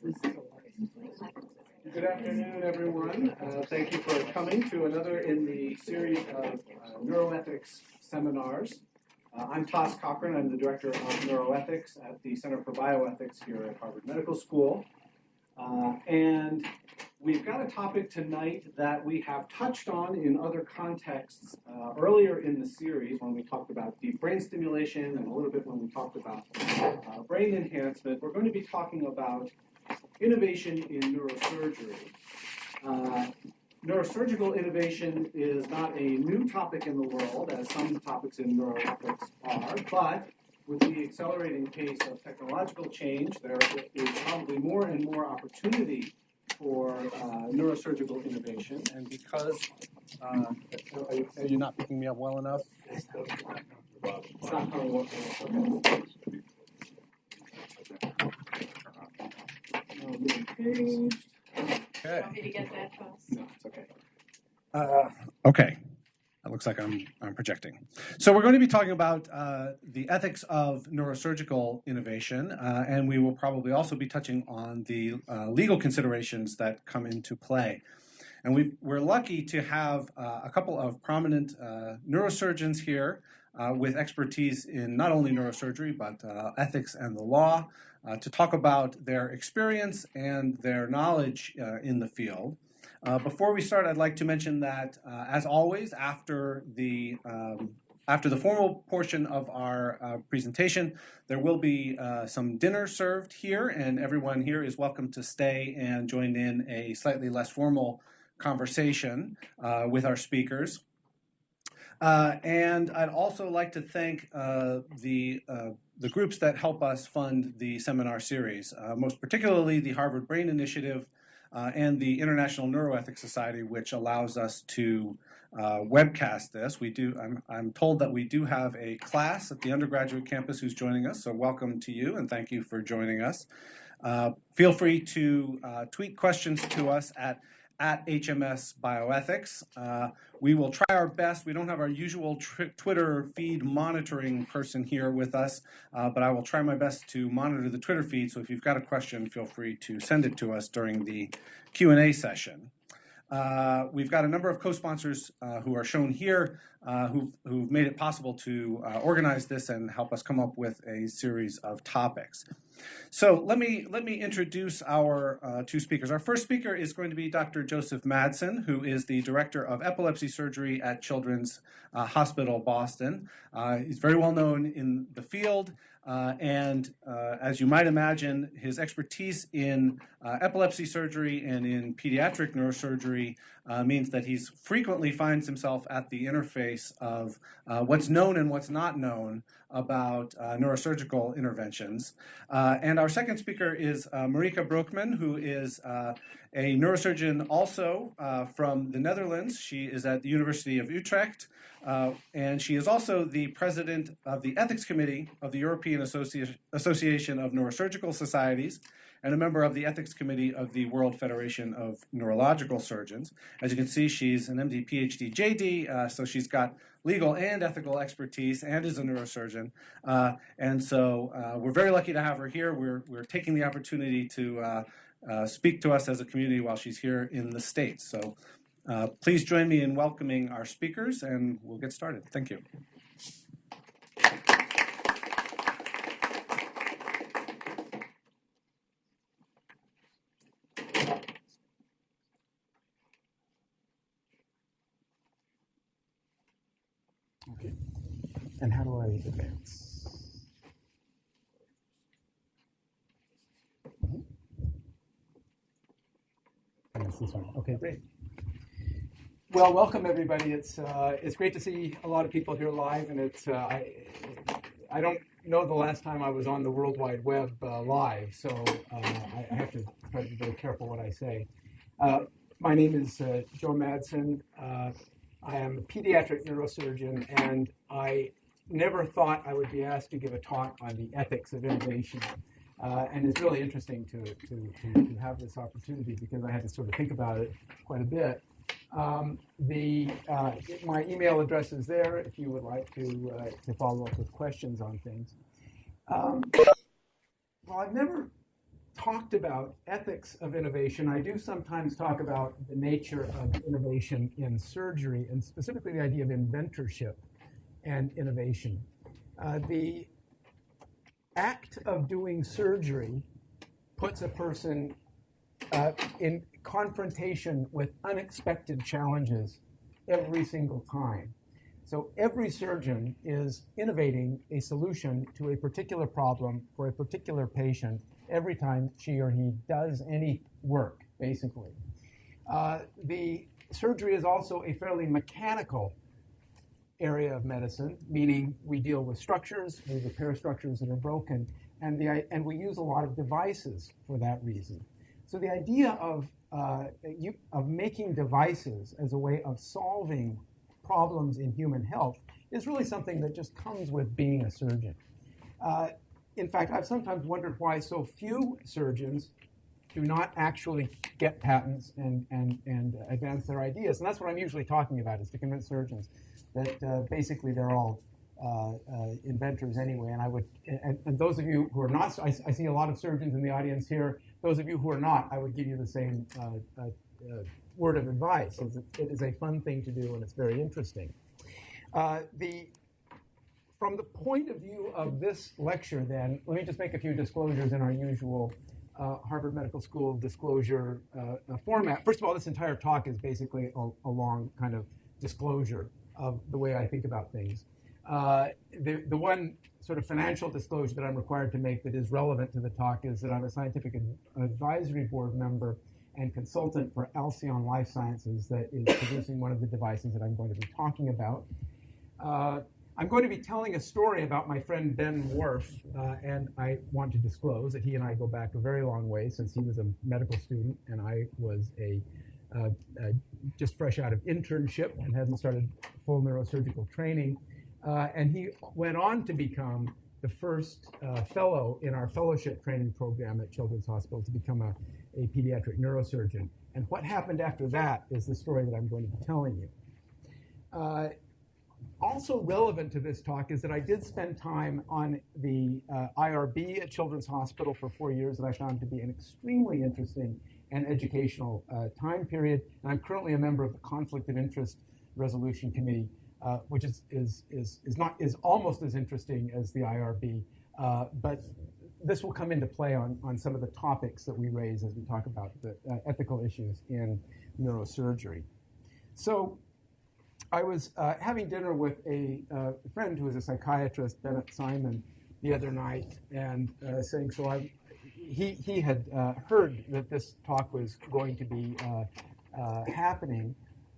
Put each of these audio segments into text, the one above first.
Good afternoon, everyone. Uh, thank you for coming to another in the series of uh, neuroethics seminars. Uh, I'm Tom Cochrane. I'm the director of neuroethics at the Center for Bioethics here at Harvard Medical School. Uh, and we've got a topic tonight that we have touched on in other contexts uh, earlier in the series when we talked about deep brain stimulation and a little bit when we talked about uh, brain enhancement. We're going to be talking about innovation in neurosurgery. Uh, neurosurgical innovation is not a new topic in the world, as some topics in neuroethics are, but with the accelerating pace of technological change, there is probably more and more opportunity for uh, neurosurgical innovation. And because, uh, are, you, not picking me up well enough? It's not coming well. Okay. Okay. Want me to get that, No, it's okay. Uh, okay. It looks like I'm, I'm projecting. So we're going to be talking about uh, the ethics of neurosurgical innovation, uh, and we will probably also be touching on the uh, legal considerations that come into play. And we are lucky to have uh, a couple of prominent uh, neurosurgeons here uh, with expertise in not only neurosurgery, but ethics and the law to talk about their experience and their knowledge in the field. Uh, before we start, I'd like to mention that, uh, as always, after the um, after the formal portion of our uh, presentation, there will be uh, some dinner served here, and everyone here is welcome to stay and join in a slightly less formal conversation uh, with our speakers. Uh, and I'd also like to thank the the groups that help us fund the seminar series, most particularly the Harvard Brain Initiative, uh, and the International Neuroethics Society, which allows us to uh, webcast this. We do. I'm, I'm told that we do have a class at the undergraduate campus who's joining us, so welcome to you and thank you for joining us. Uh, feel free to uh, tweet questions to us at at HMS Bioethics. Uh, we will try our best. We don't have our usual Twitter feed monitoring person here with us, uh, but I will try my best to monitor the Twitter feed. So if you've got a question, feel free to send it to us during the Q&A session. Uh, we've got a number of co-sponsors uh, who are shown here uh, who've, who've, made it possible to uh, organize this and help us come up with a series of topics. So let me, let me introduce our uh, two speakers. Our first speaker is going to be Dr. Joseph Madsen, who is the Director of Epilepsy Surgery at Children's uh, Hospital Boston. he's very well known in the field. Uh, and uh, as you might imagine, his expertise in uh, epilepsy surgery and in pediatric neurosurgery uh, means that he frequently finds himself at the interface of uh, what's known and what's not known about uh, neurosurgical interventions. and our second speaker is Marike Broekman, who is a neurosurgeon also from the Netherlands. She is at the University of Utrecht. Uh, and she is also the president of the Ethics Committee of the European Associ Association of Neurosurgical Societies and a member of the Ethics Committee of the World Federation of Neurological Surgeons. As you can see, she's an MD, PhD, JD, uh, so she's got legal and ethical expertise and is a neurosurgeon. Uh, and so uh, we're very lucky to have her here. We're, we're taking the opportunity to uh, uh, speak to us as a community while she's here in the States. So uh, please join me in welcoming our speakers and we'll get started. Thank you. Okay. And how do I advance? -hmm. Okay, great. Well, welcome everybody. It's uh, it's great to see a lot of people here live, and it's uh, I I don't know the last time I was on the World Wide Web uh, live, so uh, I, I, have to try to be very careful what I say. Uh, my name is uh, Joe Madsen. I am a pediatric neurosurgeon, and I never thought I would be asked to give a talk on the ethics of innovation. and it's really interesting to, to, to, to have this opportunity because I had to sort of think about it quite a bit. Um, the uh, my email address is there if you would like to uh, to follow up with questions on things. Um, well, I've never talked about ethics of innovation, I do sometimes talk about the nature of innovation in surgery and specifically the idea of inventorship and innovation. Uh, the act of doing surgery puts a person uh, in confrontation with unexpected challenges every single time. So every surgeon is innovating a solution to a particular problem for a particular patient every time she or he does any work, basically. Uh, the surgery is also a fairly mechanical area of medicine, meaning we deal with structures, we repair structures that are broken, and, the, and we use a lot of devices for that reason. So the idea of, uh, you, of making devices as a way of solving problems in human health is really something that just comes with being a surgeon. Uh, in fact, I've sometimes wondered why so few surgeons do not actually get patents and, and, and advance their ideas. And that's what I'm usually talking about, is to convince surgeons that uh, basically they're all uh, uh, inventors anyway. And I would, and, and, those of you who are not, I, I, see a lot of surgeons in the audience here. Those of you who are not, I would give you the same uh, uh, word of advice. It is a fun thing to do, and it's very interesting. the from the point of view of this lecture, then, let me just make a few disclosures in our usual uh, Harvard Medical School disclosure uh, format. First of all, this entire talk is basically a, a, long kind of disclosure of the way I think about things. Uh, the, the one sort of financial disclosure that I'm required to make that is relevant to the talk is that I'm a scientific advisory board member and consultant for Alcyon Life Sciences that is producing one of the devices that I'm going to be talking about. Uh, I'm going to be telling a story about my friend Ben Warf, uh, and I want to disclose that he and I go back a very long way since he was a medical student and I was a uh, uh, just fresh out of internship and hadn't started full neurosurgical training. Uh, and he went on to become the first uh, fellow in our fellowship training program at Children's Hospital to become a, a pediatric neurosurgeon. And what happened after that is the story that I'm going to be telling you. Uh, also relevant to this talk is that I did spend time on the uh, IRB at Children's Hospital for four years and I found to be an extremely interesting and educational uh, time period. And I'm currently a member of the Conflict of Interest Resolution Committee, uh, which is, is, is, is, not, is almost as interesting as the IRB. Uh, but this will come into play on, on some of the topics that we raise as we talk about the uh, ethical issues in neurosurgery. So I was uh, having dinner with a uh, friend who is a psychiatrist, Bennett Simon, the other night, and uh, saying, so I, he, he had uh, heard that this talk was going to be uh, uh, happening.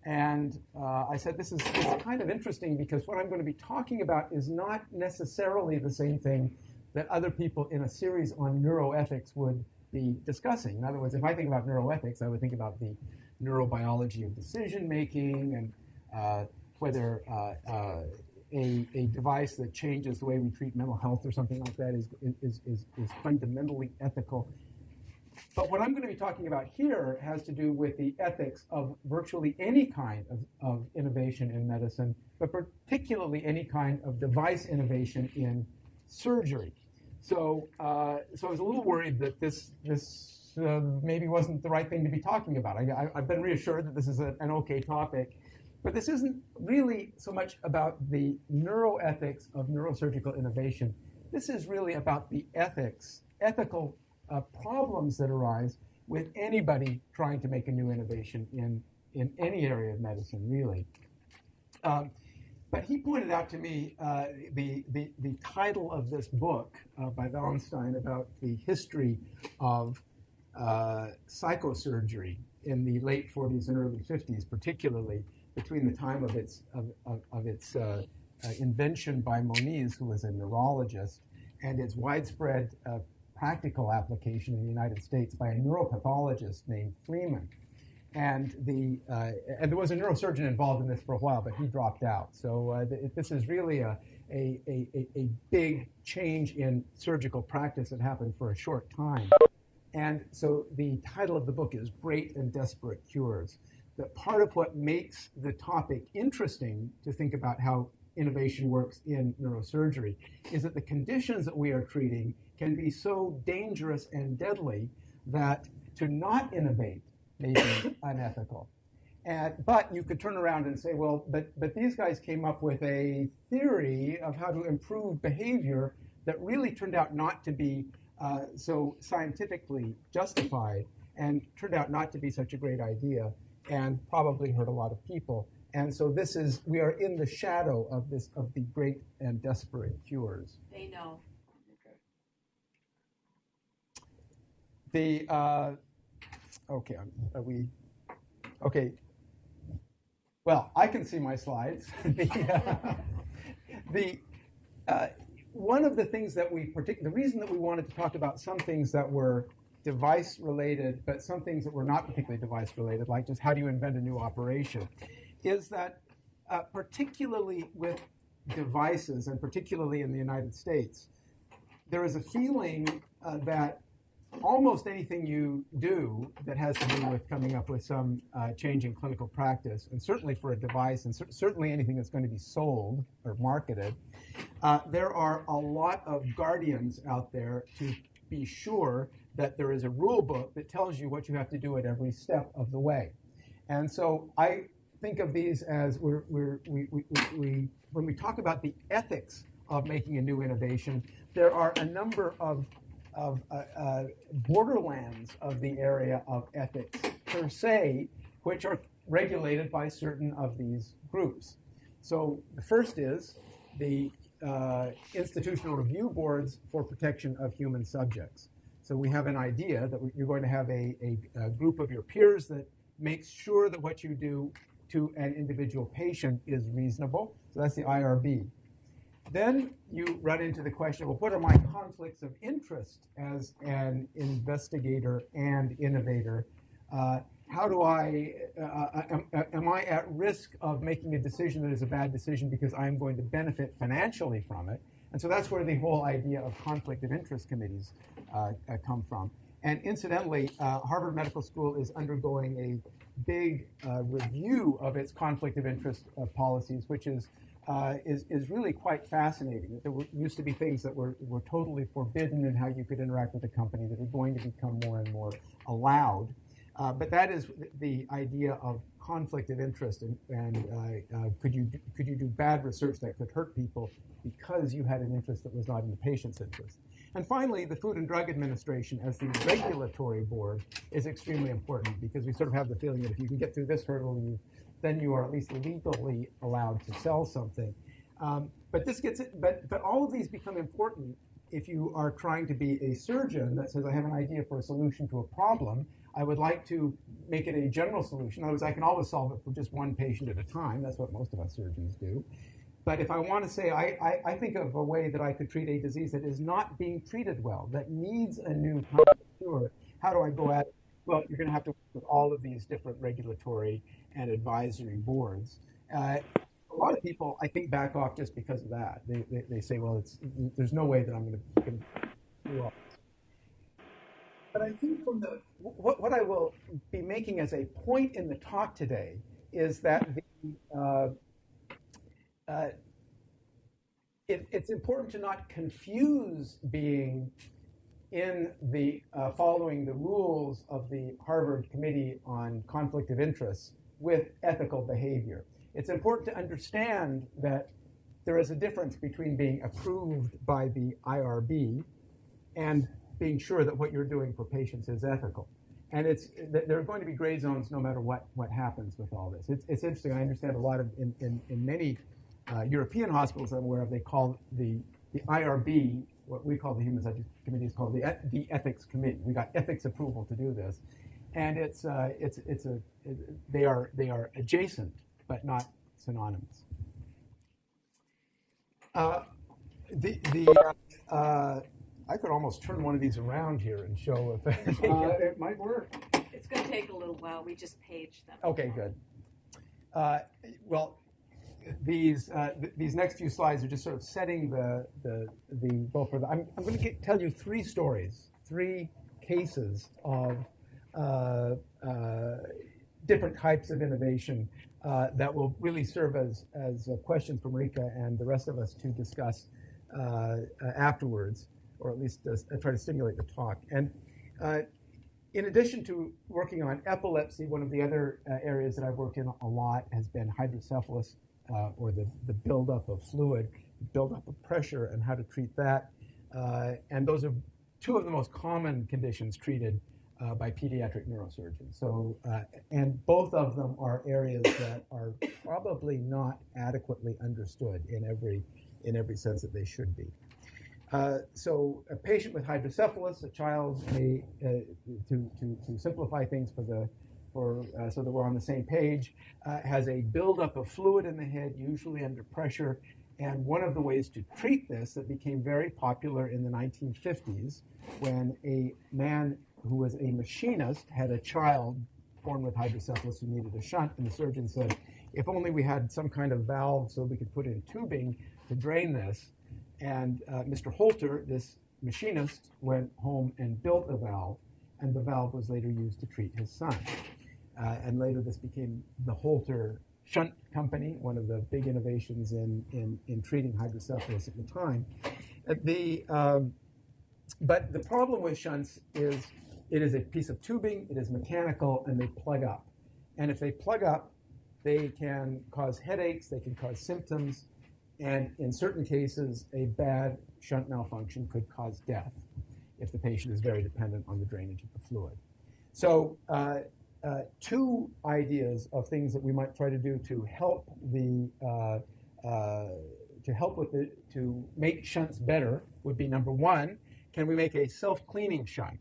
And I said, this is, is kind of interesting because what I'm going to be talking about is not necessarily the same thing that other people in a series on neuroethics would be discussing. In other words, if I think about neuroethics, I would think about the neurobiology of decision making and uh, whether uh, uh, a, a device that changes the way we treat mental health or something like that is, is, is, is fundamentally ethical. But what I'm going to be talking about here has to do with the ethics of virtually any kind of, of innovation in medicine, but particularly any kind of device innovation in surgery. So, uh, so I was a little worried that this, this uh, maybe wasn't the right thing to be talking about. I, have been reassured that this is a, an okay topic. But this isn't really so much about the neuroethics of neurosurgical innovation. This is really about the ethics, ethical uh, problems that arise with anybody trying to make a new innovation in, in any area of medicine, really. Um, but he pointed out to me uh, the, the, the, title of this book uh, by Valenstein about the history of uh, psychosurgery in the late 40s and early 50s, particularly between the time of its, of, of, of its uh, uh, invention by Moniz, who was a neurologist, and its widespread uh, practical application in the United States by a neuropathologist named Freeman. And, the, uh, and there was a neurosurgeon involved in this for a while, but he dropped out. So th- this is really a, a, a, a big change in surgical practice that happened for a short time. And so the title of the book is Great and Desperate Cures that part of what makes the topic interesting to think about how innovation works in neurosurgery is that the conditions that we are treating can be so dangerous and deadly that to not innovate may be unethical. And, but you could turn around and say, well, but, but these guys came up with a theory of how to improve behavior that really turned out not to be uh, so scientifically justified and turned out not to be such a great idea and probably hurt a lot of people. And so this is, we are in the shadow of this, of the great and desperate cures. They know. The, uh, okay, are we, okay. Well, I can see my slides. the, uh, the uh, one of the things that we partic- the reason that we wanted to talk about some things that were device related, but some things that were not particularly device related, like just how do you invent a new operation, is that uh, particularly with devices, and particularly in the United States, there is a feeling uh, that almost anything you do that has to do with coming up with some uh, change in clinical practice, and certainly for a device, and cer- certainly anything that's going to be sold or marketed, uh, there are a lot of guardians out there to be sure that there is a rule book that tells you what you have to do at every step of the way. And so I think of these as we're, we're, we, we, we, when we talk about the ethics of making a new innovation, there are a number of, of uh, uh, borderlands of the area of ethics per se, which are regulated by certain of these groups. So the first is the uh, institutional review boards for protection of human subjects. So we have an idea that you're going to have a, a, a, group of your peers that makes sure that what you do to an individual patient is reasonable. So that's the IRB. Then you run into the question, well, what are my conflicts of interest as an investigator and innovator? Uh, how do I, uh, uh am, uh, am, I at risk of making a decision that is a bad decision because I'm going to benefit financially from it? And so that's where the whole idea of conflict of interest committees uh, uh come from. And incidentally, Harvard Medical School is undergoing a big review of its conflict of interest policies, which is uh, is, is really quite fascinating. There were, used to be things that were, were totally forbidden in how you could interact with a company that are going to become more and more allowed. Uh, but that is the idea of conflict of interest, and, and uh, uh, could you could you do bad research that could hurt people because you had an interest that was not in the patient's interest? And finally, the Food and Drug Administration, as the regulatory board, is extremely important because we sort of have the feeling that if you can get through this hurdle, you, then you are at least legally allowed to sell something. Um, but this gets it. But but all of these become important if you are trying to be a surgeon that says, I have an idea for a solution to a problem I would like to make it a general solution. In other words, I can always solve it for just one patient at a time. That's what most of us surgeons do. But if I want to say, I, I, I think of a way that I could treat a disease that is not being treated well, that needs a new cure, how do I go at it? Well, you're going to have to work with all of these different regulatory and advisory boards. Uh, a lot of people, I think, back off just because of that. They, they, they say, well, it's, there's no way that I'm going to do all but I think from the what, what I will be making as a point in the talk today is that the, uh, uh, it, it's important to not confuse being in the uh, following the rules of the Harvard Committee on Conflict of Interest with ethical behavior. It's important to understand that there is a difference between being approved by the IRB and being sure that what you're doing for patients is ethical. And it's there are going to be gray zones no matter what what happens with all this. It's, it's interesting. I understand a lot of in in, in many uh, European hospitals I'm aware of, they call the the IRB what we call the Human Subject Committee is called the the Ethics Committee. We got ethics approval to do this, and it's uh, it's it's a it, they are they are adjacent but not synonymous. Uh, the the uh, I could almost turn one of these around here and show if uh, it might work. It's going to take a little while. We just paged them. Okay, good. Uh, well, these uh, th these next few slides are just sort of setting the the the goal for the. I'm I'm going to tell you three stories, three cases of uh, uh, different types of innovation uh, that will really serve as as questions for Marike and the rest of us to discuss afterwards. Or at least uh, try to stimulate the talk. And uh, in addition to working on epilepsy, one of the other uh, areas that I've worked in a lot has been hydrocephalus, or the, the buildup of fluid, buildup of pressure, and how to treat that. And those are two of the most common conditions treated uh, by pediatric neurosurgeons. So, uh, and both of them are areas that are probably not adequately understood in every in every sense that they should be. Uh, so, a patient with hydrocephalus, a child uh, to, to, to simplify things for the for uh, so that we're on the same page, uh, has a buildup of fluid in the head, usually under pressure. And one of the ways to treat this that became very popular in the 1950s, when a man who was a machinist, had a child born with hydrocephalus who needed a shunt, and the surgeon said, if only we had some kind of valve so we could put in tubing to drain this. And uh, Mr. Holter, this machinist, went home and built a valve, and the valve was later used to treat his son. Uh, and later this became the Holter Shunt Company, one of the big innovations in, in, in treating hydrocephalus at the time. Uh, the, um, but the problem with shunts is it is a piece of tubing, it is mechanical, and they plug up. And if they plug up, they can cause headaches, they can cause symptoms, and in certain cases, a bad shunt malfunction could cause death if the patient is very dependent on the drainage of the fluid. So, uh, uh, two ideas of things that we might try to do to help the uh, uh to help with the to make shunts better would be number one, can we make a self-cleaning shunt?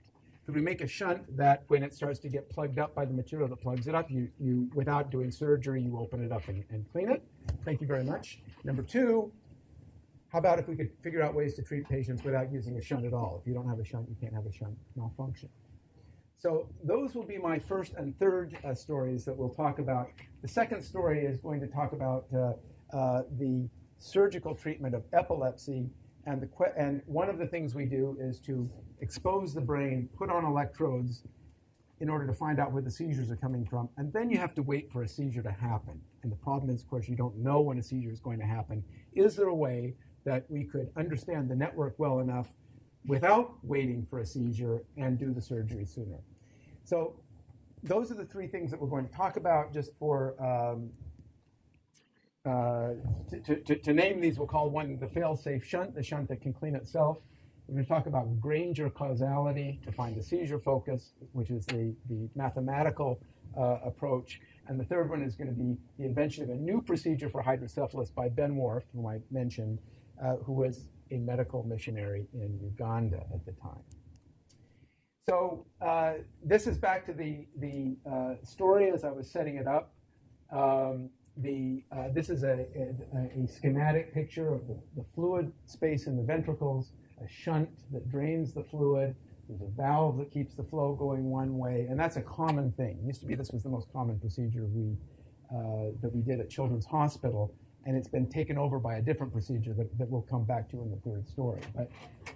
Could we make a shunt that when it starts to get plugged up by the material that plugs it up, you, you without doing surgery, you open it up and, and clean it? Thank you very much. Number two, how about if we could figure out ways to treat patients without using a shunt at all? If you don't have a shunt, you can't have a shunt malfunction. So those will be my first and third uh, stories that we'll talk about. The second story is going to talk about uh, uh, the surgical treatment of epilepsy. And, the, and one of the things we do is to expose the brain, put on electrodes in order to find out where the seizures are coming from. And then you have to wait for a seizure to happen. And the problem is, of course, you don't know when a seizure is going to happen. Is there a way that we could understand the network well enough without waiting for a seizure and do the surgery sooner? So those are the three things that we're going to talk about just for um, uh, to, to, to, name these, we'll call one the fail-safe shunt, the shunt that can clean itself. We're going to talk about Granger causality to find the seizure focus, which is the, the mathematical uh, approach. And the third one is going to be the invention of a new procedure for hydrocephalus by Ben Warf, whom I mentioned, uh, who was a medical missionary in Uganda at the time. So uh, this is back to the, the uh, story as I was setting it up. Um, the, uh, this is a, a, a, schematic picture of the, the fluid space in the ventricles a shunt that drains the fluid. There's a valve that keeps the flow going one way, and that's a common thing. It used to be this was the most common procedure we uh, that we did at Children's Hospital, and it's been taken over by a different procedure that, that we'll come back to in the third story. But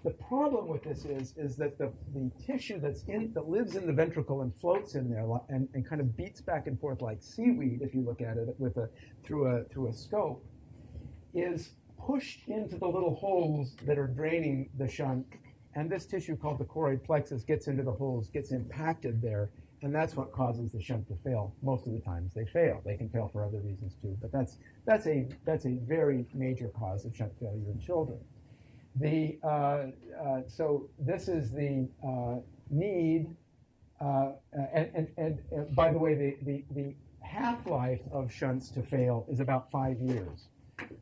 the problem with this is is that the, the tissue that's in that lives in the ventricle and floats in there and, and kind of beats back and forth like seaweed if you look at it with a through a through a scope is pushed into the little holes that are draining the shunt. And this tissue called the choroid plexus gets into the holes, gets impacted there, and that's what causes the shunt to fail. Most of the times they fail. They can fail for other reasons too, but that's that's a that's a very major cause of shunt failure in children. The uh, uh, so this is the uh, need, uh, and, and, and, and by the way, the the, the half life of shunts to fail is about five years.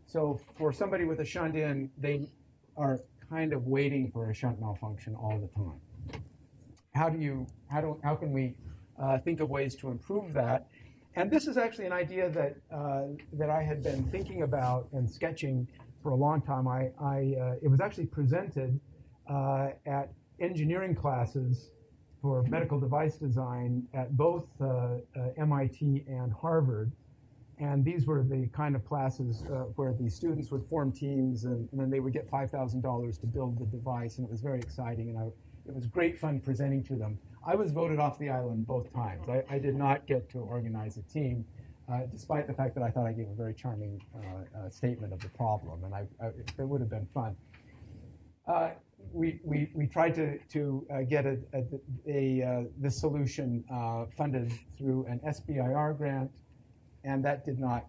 So for somebody with a shunt in, they are kind of waiting for a shunt malfunction all the time. How do you, how do, how can we uh, think of ways to improve that? And this is actually an idea that, uh, that I had been thinking about and sketching for a long time. I, I uh, it was actually presented uh, at engineering classes for medical device design at both uh, uh, MIT and Harvard. And these were the kind of classes where the students would form teams and, and then they would get $5,000 to build the device. And it was very exciting. And I, it was great fun presenting to them. I was voted off the island both times. I, I did not get to organize a team, uh, despite the fact that I thought I gave a very charming uh, uh statement of the problem. And I, I, it would have been fun. Uh, we, we, we tried to, to uh, get a, a, a uh, this solution funded through an SBIR grant, and that did not,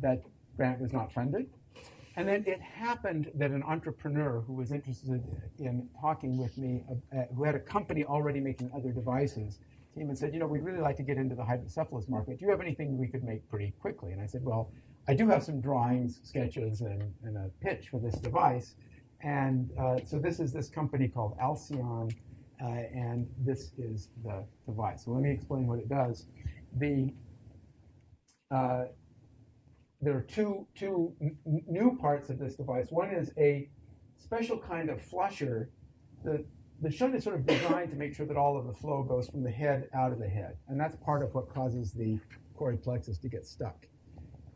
that grant was not funded. And then it happened that an entrepreneur who was interested in talking with me, uh, uh, who had a company already making other devices, came and said, you know, we'd really like to get into the hydrocephalus market. Do you have anything we could make pretty quickly? And I said, well, I do have some drawings, sketches, and, and a pitch for this device. And uh, so this is this company called Alcyon, uh, and this is the device. So let me explain what it does. The uh, there are two two new parts of this device. One is a special kind of flusher. The the shunt is sort of designed to make sure that all of the flow goes from the head out of the head, and that's part of what causes the choroid plexus to get stuck.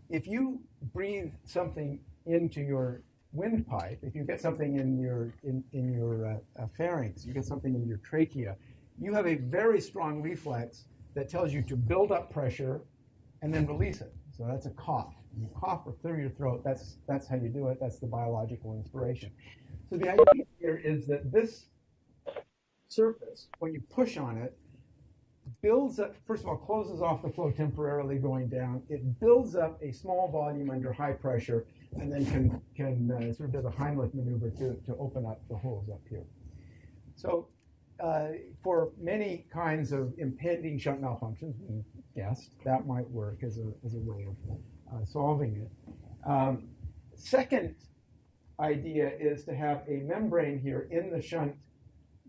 If you breathe something into your windpipe, if you get something in your in, in your uh, uh, pharynx, you get something in your trachea, you have a very strong reflex that tells you to build up pressure and then release it. So that's a cough. You cough or clear your throat. That's that's how you do it. That's the biological inspiration. So the idea here is that this surface, when you push on it, builds up, first of all, closes off the flow temporarily going down. It builds up a small volume under high pressure and then can, can uh, sort of do the Heimlich maneuver to, to open up the holes up here. So uh, for many kinds of impending shunt malfunctions, we guessed that might work as a, as a way of uh, solving it. Um, second idea is to have a membrane here in the shunt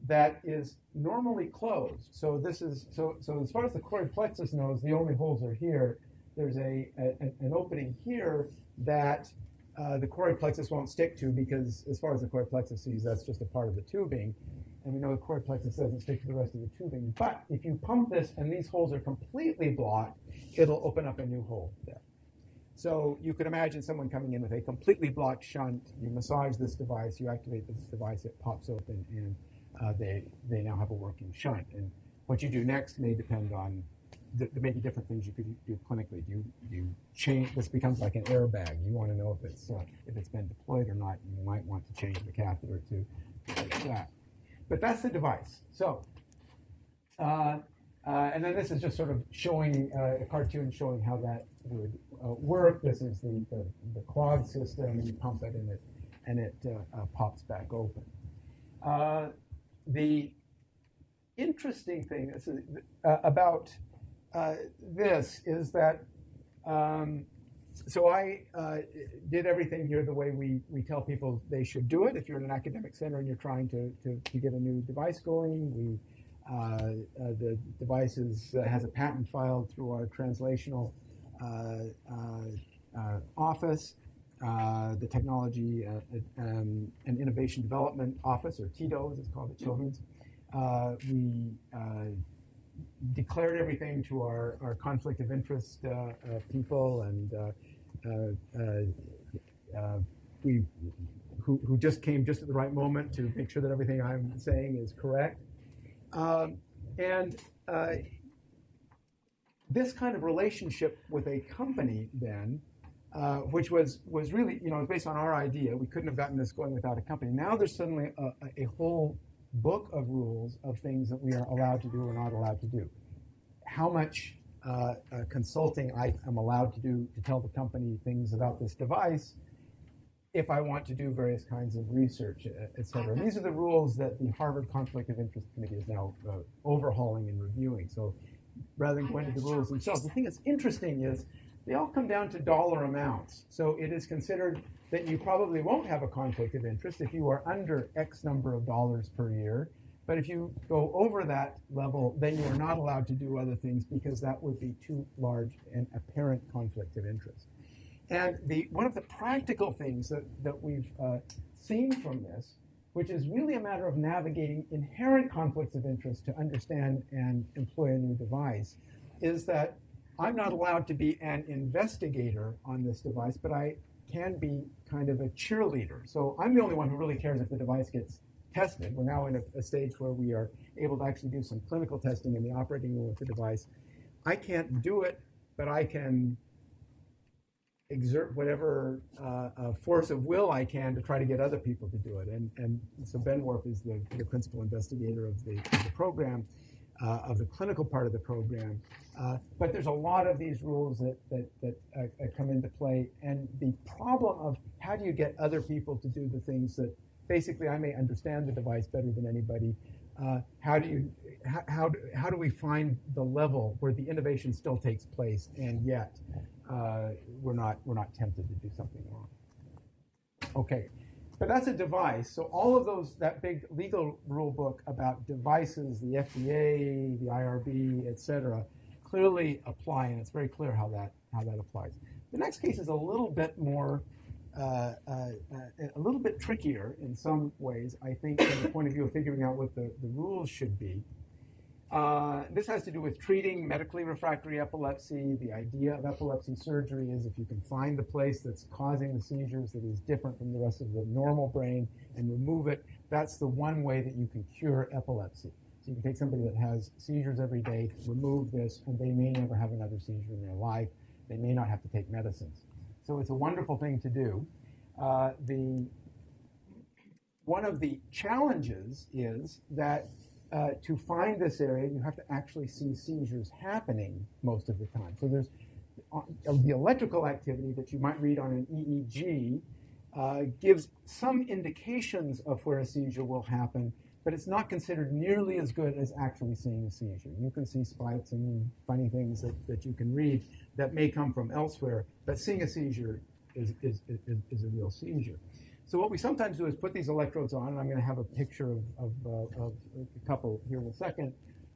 that is normally closed. So this is so so as far as the choroid plexus knows, the only holes are here. There's a, a an opening here that uh, the choroid plexus won't stick to because as far as the choroid plexus sees, that's just a part of the tubing. And we know the choroid plexus doesn't stick to the rest of the tubing. But if you pump this and these holes are completely blocked, it'll open up a new hole there. So you could imagine someone coming in with a completely blocked shunt. You massage this device, you activate this device, it pops open, and uh, they they now have a working shunt. And what you do next may depend on th- there may be different things you could do clinically. You you change this becomes like an airbag. You want to know if it's uh, if it's been deployed or not. You might want to change the catheter to that. But that's the device. So. Uh, uh, and then this is just sort of showing uh, a cartoon showing how that would uh, work. This is the, the, the clog system. You pump it and it, and it uh, uh, pops back open. Uh, the interesting thing is, about this is that um, so I uh, did everything here the way we, we tell people they should do it. If you're in an academic center and you're trying to, to, to get a new device going, we uh, uh, the device is, uh, has a patent filed through our translational office. the Technology um, and Innovation Development Office, or TIDO as it's called at Children's. we declared everything to our, our conflict of interest uh, uh, people and uh, we who, who just came just at the right moment to make sure that everything I'm saying is correct. Um, and uh, this kind of relationship with a company then, uh, which was, was really, you know, based on our idea. We couldn't have gotten this going without a company. Now there's suddenly a, a whole book of rules of things that we are allowed to do or not allowed to do. How much uh, uh, consulting I am allowed to do to tell the company things about this device, if I want to do various kinds of research, et cetera. These are the rules that the Harvard Conflict of Interest Committee is now uh, overhauling and reviewing. So rather than going to the rules themselves, the thing that's interesting is they all come down to dollar amounts. So it is considered that you probably won't have a conflict of interest if you are under X number of dollars per year. But if you go over that level, then you are not allowed to do other things because that would be too large an apparent conflict of interest. And the, one of the practical things that, that we've uh, seen from this, which is really a matter of navigating inherent conflicts of interest to understand and employ a new device, is that I'm not allowed to be an investigator on this device, but I can be kind of a cheerleader. So I'm the only one who really cares if the device gets tested. We're now in a, a stage where we are able to actually do some clinical testing in the operating room with the device. I can't do it, but I can exert whatever uh, uh, force of will I can to try to get other people to do it. And, and so Ben Warf is the, the principal investigator of the, of the program, uh, of the clinical part of the program. Uh, but there's a lot of these rules that, that, that uh, uh, come into play. And the problem of how do you get other people to do the things that basically I may understand the device better than anybody. How do you how, how, how do we find the level where the innovation still takes place and yet uh, we're not we're not tempted to do something wrong. Okay, but that's a device. So all of those that big legal rule book about devices, the FDA, the IRB, etc., clearly apply, and it's very clear how that how that applies. The next case is a little bit more. Uh, uh, a little bit trickier in some ways, I think, from the point of view of figuring out what the, the rules should be. Uh, this has to do with treating medically refractory epilepsy. The idea of epilepsy surgery is if you can find the place that's causing the seizures that is different from the rest of the normal brain and remove it, that's the one way that you can cure epilepsy. So you can take somebody that has seizures every day, remove this, and they may never have another seizure in their life. They may not have to take medicines. So it's a wonderful thing to do. Uh, the one of the challenges is that uh, to find this area, you have to actually see seizures happening most of the time. So there's uh, the electrical activity that you might read on an EEG uh, gives some indications of where a seizure will happen, but it's not considered nearly as good as actually seeing a seizure. You can see spikes and funny things that, that you can read that may come from elsewhere, but seeing a seizure is, is, is, is a real seizure. So what we sometimes do is put these electrodes on, and I'm going to have a picture of, of, uh, of a couple here in a second.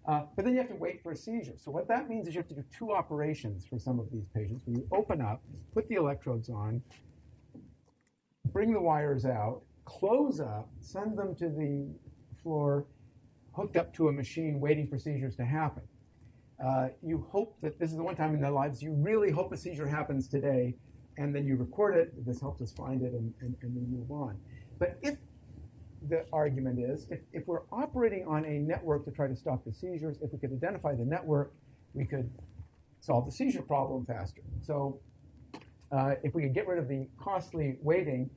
Uh, but then you have to wait for a seizure. So what that means is you have to do two operations for some of these patients. When you open up, put the electrodes on, bring the wires out, close up, send them to the floor, hooked up to a machine, waiting for seizures to happen. Uh, you hope that this is the one time in their lives you really hope a seizure happens today and then you record it. This helps us find it and, and, and then move on. But if the argument is, if, if we're operating on a network to try to stop the seizures, if we could identify the network, we could solve the seizure problem faster. So uh, if we could get rid of the costly waiting,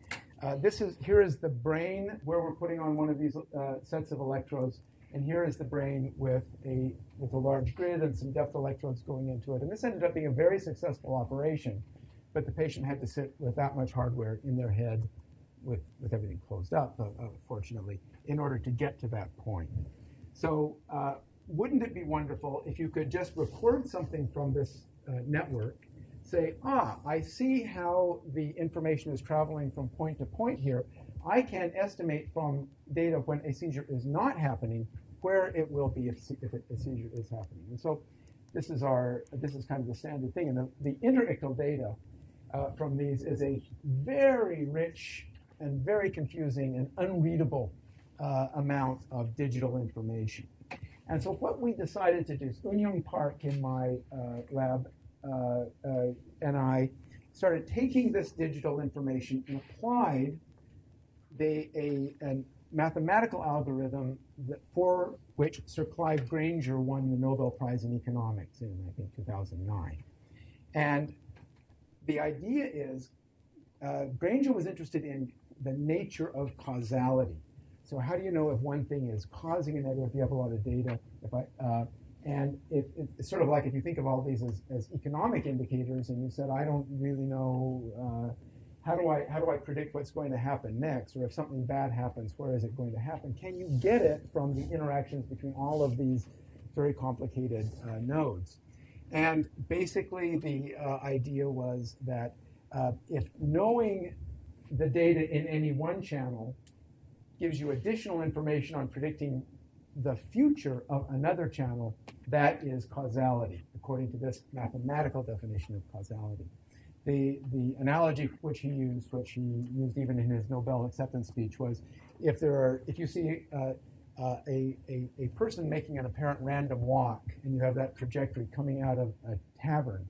uh, this is here is the brain where we're putting on one of these uh, sets of electrodes, and here is the brain with a with a large grid and some depth electrodes going into it. And this ended up being a very successful operation but the patient had to sit with that much hardware in their head with, with everything closed up, uh, uh, fortunately, in order to get to that point. So uh, wouldn't it be wonderful if you could just record something from this uh, network, say, ah, I see how the information is traveling from point to point here. I can estimate from data when a seizure is not happening where it will be if, if a seizure is happening. And so this is our this is kind of the standard thing. And the, the interictal data uh, from these is a very rich and very confusing and unreadable uh, amount of digital information. And so what we decided to do, Eunyoung Park in my uh, lab uh, uh, and I started taking this digital information and applied the, a, a mathematical algorithm that, for which Sir Clive Granger won the Nobel Prize in Economics in, I think, 2009. And the idea is uh, Granger was interested in the nature of causality. So how do you know if one thing is causing another if you have a lot of data? If I, uh, and it, it, it's sort of like if you think of all these as, as economic indicators and you said, I don't really know, uh, how, do I, how do I predict what's going to happen next? Or if something bad happens, where is it going to happen? Can you get it from the interactions between all of these very complicated uh, nodes? And basically, the uh, idea was that uh, if knowing the data in any one channel gives you additional information on predicting the future of another channel, that is causality, according to this mathematical definition of causality. The, the analogy which he used, which he used even in his Nobel acceptance speech, was if there are, if you see uh, uh, a, a, a, person making an apparent random walk and you have that trajectory coming out of a tavern,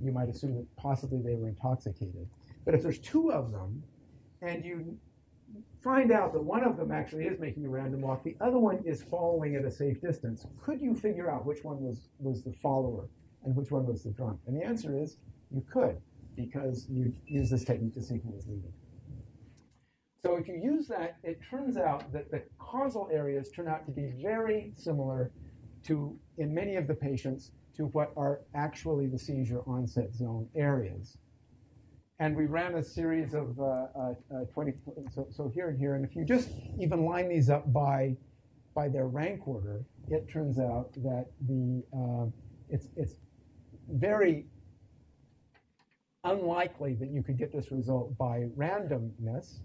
you might assume that possibly they were intoxicated. But if there's two of them and you find out that one of them actually is making a random walk, the other one is following at a safe distance, could you figure out which one was, was the follower and which one was the drunk? And the answer is you could. because you use this technique to see who is leading. So if you use that, it turns out that the causal areas turn out to be very similar to, in many of the patients, to what are actually the seizure onset zone areas. And we ran a series of uh, uh, uh, 20, so, so here and here, and if you just even line these up by, by their rank order, it turns out that the, uh, it's, it's very unlikely that you could get this result by randomness.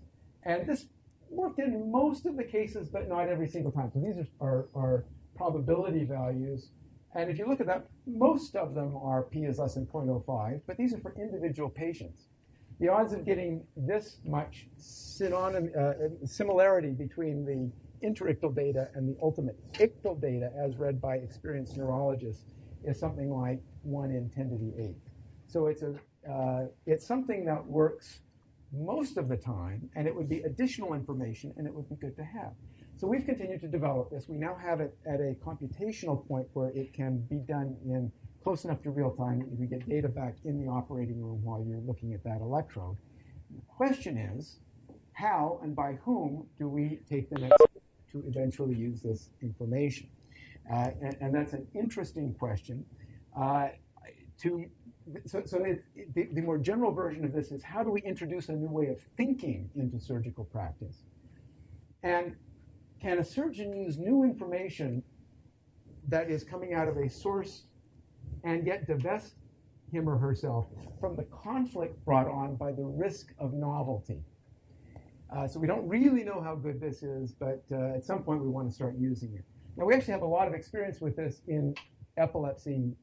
And this worked in most of the cases, but not every single time. So these are, are, are probability values. And if you look at that, most of them are p is less than 0.05, but these are for individual patients. The odds of getting this much synonym, uh, similarity between the interictal data and the ultimate ictal data, as read by experienced neurologists, is something like 1 in 10 to the 8th. So it's, a, uh, it's something that works most of the time, and it would be additional information, and it would be good to have. So we've continued to develop this. We now have it at a computational point where it can be done in close enough to real time that you can get data back in the operating room while you're looking at that electrode. The question is, how and by whom do we take the next step to eventually use this information? Uh, and, and, that's an interesting question. Uh, to so, so it, the, the, more general version of this is how do we introduce a new way of thinking into surgical practice? And can a surgeon use new information that is coming out of a source and yet divest him or herself from the conflict brought on by the risk of novelty? Uh, so we don't really know how good this is, but uh, at some point we want to start using it. Now we actually have a lot of experience with this in epilepsy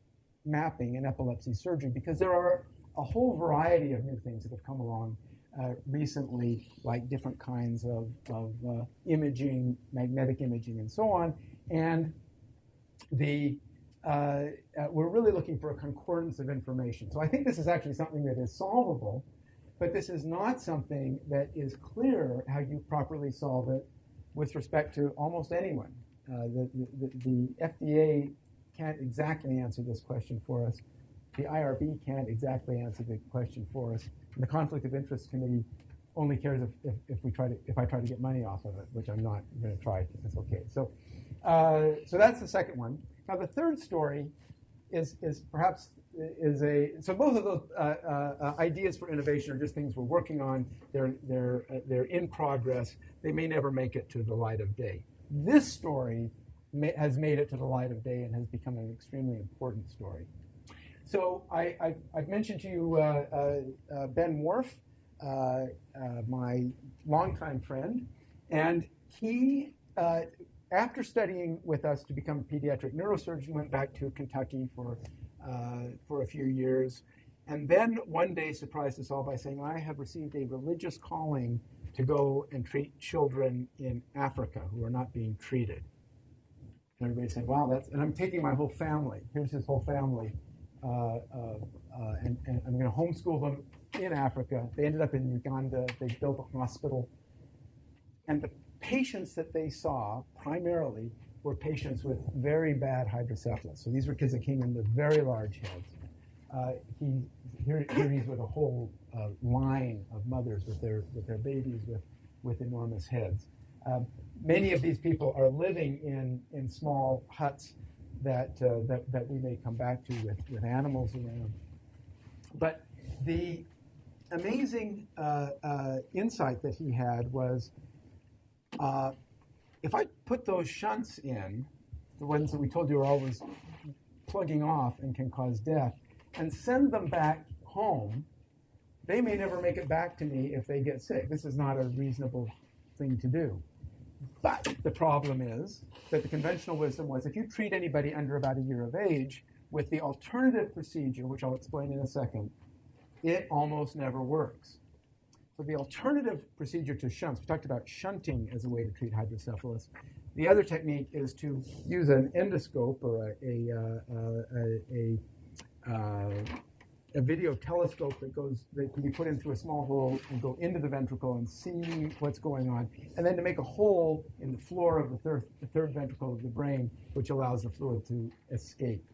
mapping and epilepsy surgery because there are a whole variety of new things that have come along uh, recently, like different kinds of, of uh, imaging, magnetic imaging, and so on. And the uh, uh, we're really looking for a concordance of information. So I think this is actually something that is solvable, but this is not something that is clear how you properly solve it with respect to almost anyone. Uh, the, the, the FDA can't exactly answer this question for us. The IRB can't exactly answer the question for us. And the Conflict of Interest Committee only cares if, if, if, we try to if I try to get money off of it, which I'm not going to try. It's okay. So, uh, so that's the second one. Now the third story is is perhaps is a so both of those uh, uh, ideas for innovation are just things we're working on. They're they're they're in progress. They may never make it to the light of day. This story has made it to the light of day and has become an extremely important story. So I, have mentioned to you uh, uh, uh Ben Warf, uh, uh, my longtime friend, and he, after studying with us to become a pediatric neurosurgeon, went back to Kentucky for, for a few years, and then one day surprised us all by saying, I have received a religious calling to go and treat children in Africa who are not being treated. And everybody said, wow, that's, and I'm taking my whole family. Here's his whole family. Uh, uh, uh, and, and, I'm going to homeschool them in Africa. They ended up in Uganda. They built a hospital. And the patients that they saw primarily were patients with very bad hydrocephalus. So these were kids that came in with very large heads. Uh, he, here, here he's with a whole uh, line of mothers with their, with their babies with, with enormous heads. Um, many of these people are living in, in small huts that, uh, that, that we may come back to with, with animals around. But the amazing uh, uh, insight that he had was uh, if I put those shunts in, the ones that we told you are always plugging off and can cause death, and send them back home, they may never make it back to me if they get sick. This is not a reasonable thing to do. But the problem is that the conventional wisdom was if you treat anybody under about a year of age with the alternative procedure, which I'll explain in a second, it almost never works. So the alternative procedure to shunts, we talked about shunting as a way to treat hydrocephalus. The other technique is to use an endoscope or a, a, uh, a, a uh, a video telescope that goes that can be put into a small hole and go into the ventricle and see what's going on, and then to make a hole in the floor of the third, the third ventricle of the brain, which allows the fluid to escape.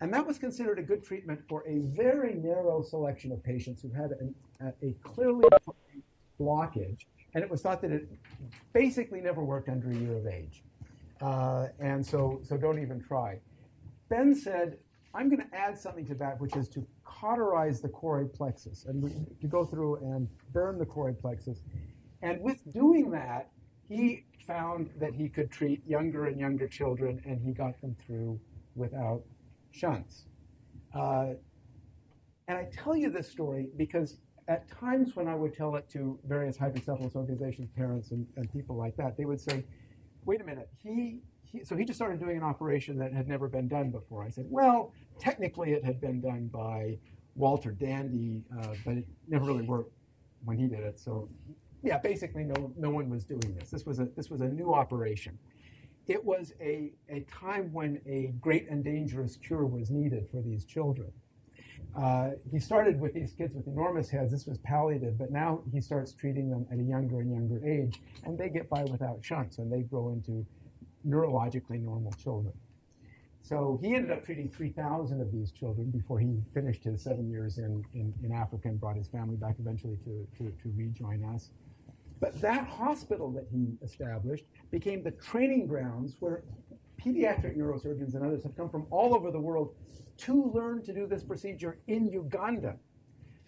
And that was considered a good treatment for a very narrow selection of patients who had an, a, clearly blockage. And it was thought that it basically never worked under a year of age. Uh, and so, so don't even try. Ben said, I'm going to add something to that, which is to cauterize the choroid plexus and to go through and burn the choroid plexus. And with doing that, he found that he could treat younger and younger children, and he got them through without shunts. Uh, and I tell you this story because at times when I would tell it to various hydrocephalus organizations, parents, and, and people like that, they would say, wait a minute, he, he, so he just started doing an operation that had never been done before. I said, well, technically it had been done by Walter Dandy, uh, but it never really worked when he did it. So yeah, basically no, no one was doing this. This was a, this was a new operation. It was a, a time when a great and dangerous cure was needed for these children. Uh, he started with these kids with enormous heads. This was palliative, but now he starts treating them at a younger and younger age, and they get by without shunts, and they grow into neurologically normal children. So he ended up treating 3,000 of these children before he finished his seven years in, in, in Africa and brought his family back eventually to, to, to rejoin us. But that hospital that he established became the training grounds where pediatric neurosurgeons and others have come from all over the world to learn to do this procedure in Uganda.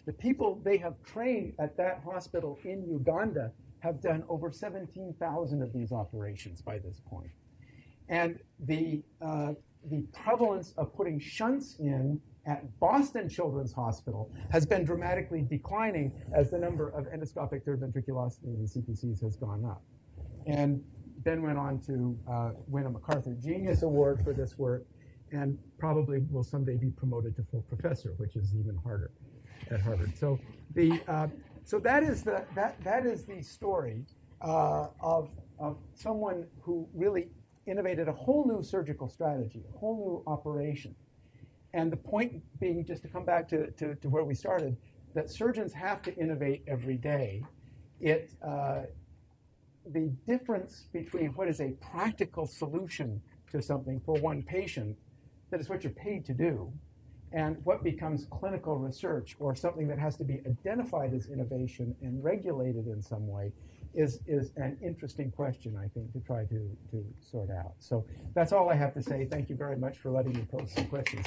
The people they have trained at that hospital in Uganda have done over 17,000 of these operations by this point. And the, uh, the prevalence of putting shunts in at Boston Children's Hospital has been dramatically declining as the number of endoscopic third ventriculostomies and CPCs has gone up. And Ben went on to uh, win a MacArthur Genius Award for this work and probably will someday be promoted to full professor, which is even harder at Harvard. So the uh, so that is the that that is the story uh, of of someone who really innovated a whole new surgical strategy, a whole new operation. And the point being, just to come back to, to, to where we started, that surgeons have to innovate every day. It, uh, the difference between what is a practical solution to something for one patient, that is what you're paid to do, and what becomes clinical research or something that has to be identified as innovation and regulated in some way is, is an interesting question, I think, to try to, to sort out. So that's all I have to say. Thank you very much for letting me pose some questions.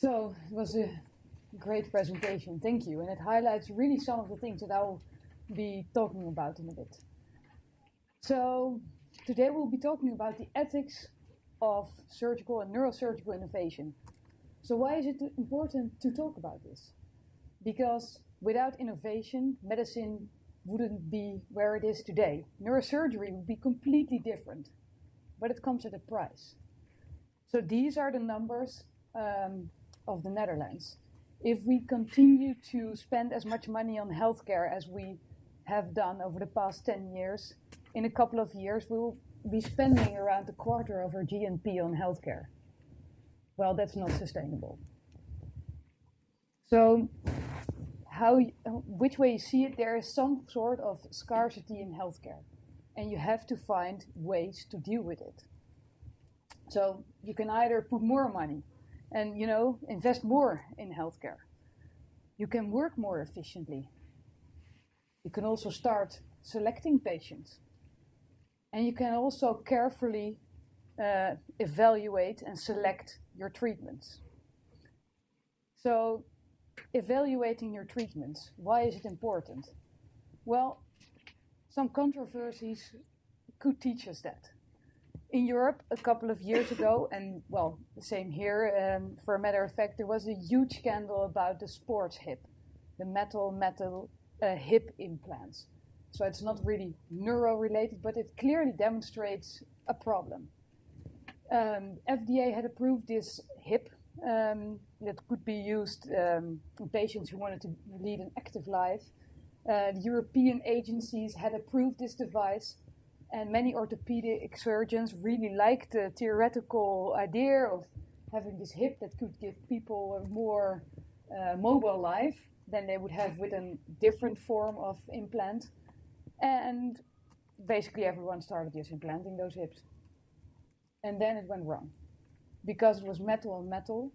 So it was a great presentation, thank you. And it highlights really some of the things that I'll be talking about in a bit. So today we'll be talking about the ethics of surgical and neurosurgical innovation. So why is it important to talk about this? Because without innovation, medicine wouldn't be where it is today. Neurosurgery would be completely different, but it comes at a price. So these are the numbers um, of the Netherlands. If we continue to spend as much money on healthcare as we have done over the past 10 years, in a couple of years we will be spending around a quarter of our GNP on healthcare. Well, that's not sustainable. So, how, which way you see it, there is some sort of scarcity in healthcare, and you have to find ways to deal with it. So you can either put more money and you know invest more in healthcare. You can work more efficiently. You can also start selecting patients. And you can also carefully uh, evaluate and select your treatments. So, evaluating your treatments, why is it important? Well, some controversies could teach us that in Europe a couple of years ago, and well, the same here. Um, for a matter of fact, there was a huge scandal about the sports hip, the metal metal uh, hip implants. So it's not really neuro-related, but it clearly demonstrates a problem. Um, FDA had approved this hip um, that could be used um, in patients who wanted to lead an active life. Uh, the European agencies had approved this device, and many orthopedic surgeons really liked the theoretical idea of having this hip that could give people a more uh, mobile life than they would have with a different form of implant. And basically, everyone started just implanting those hips. And then it went wrong. Because it was metal on metal,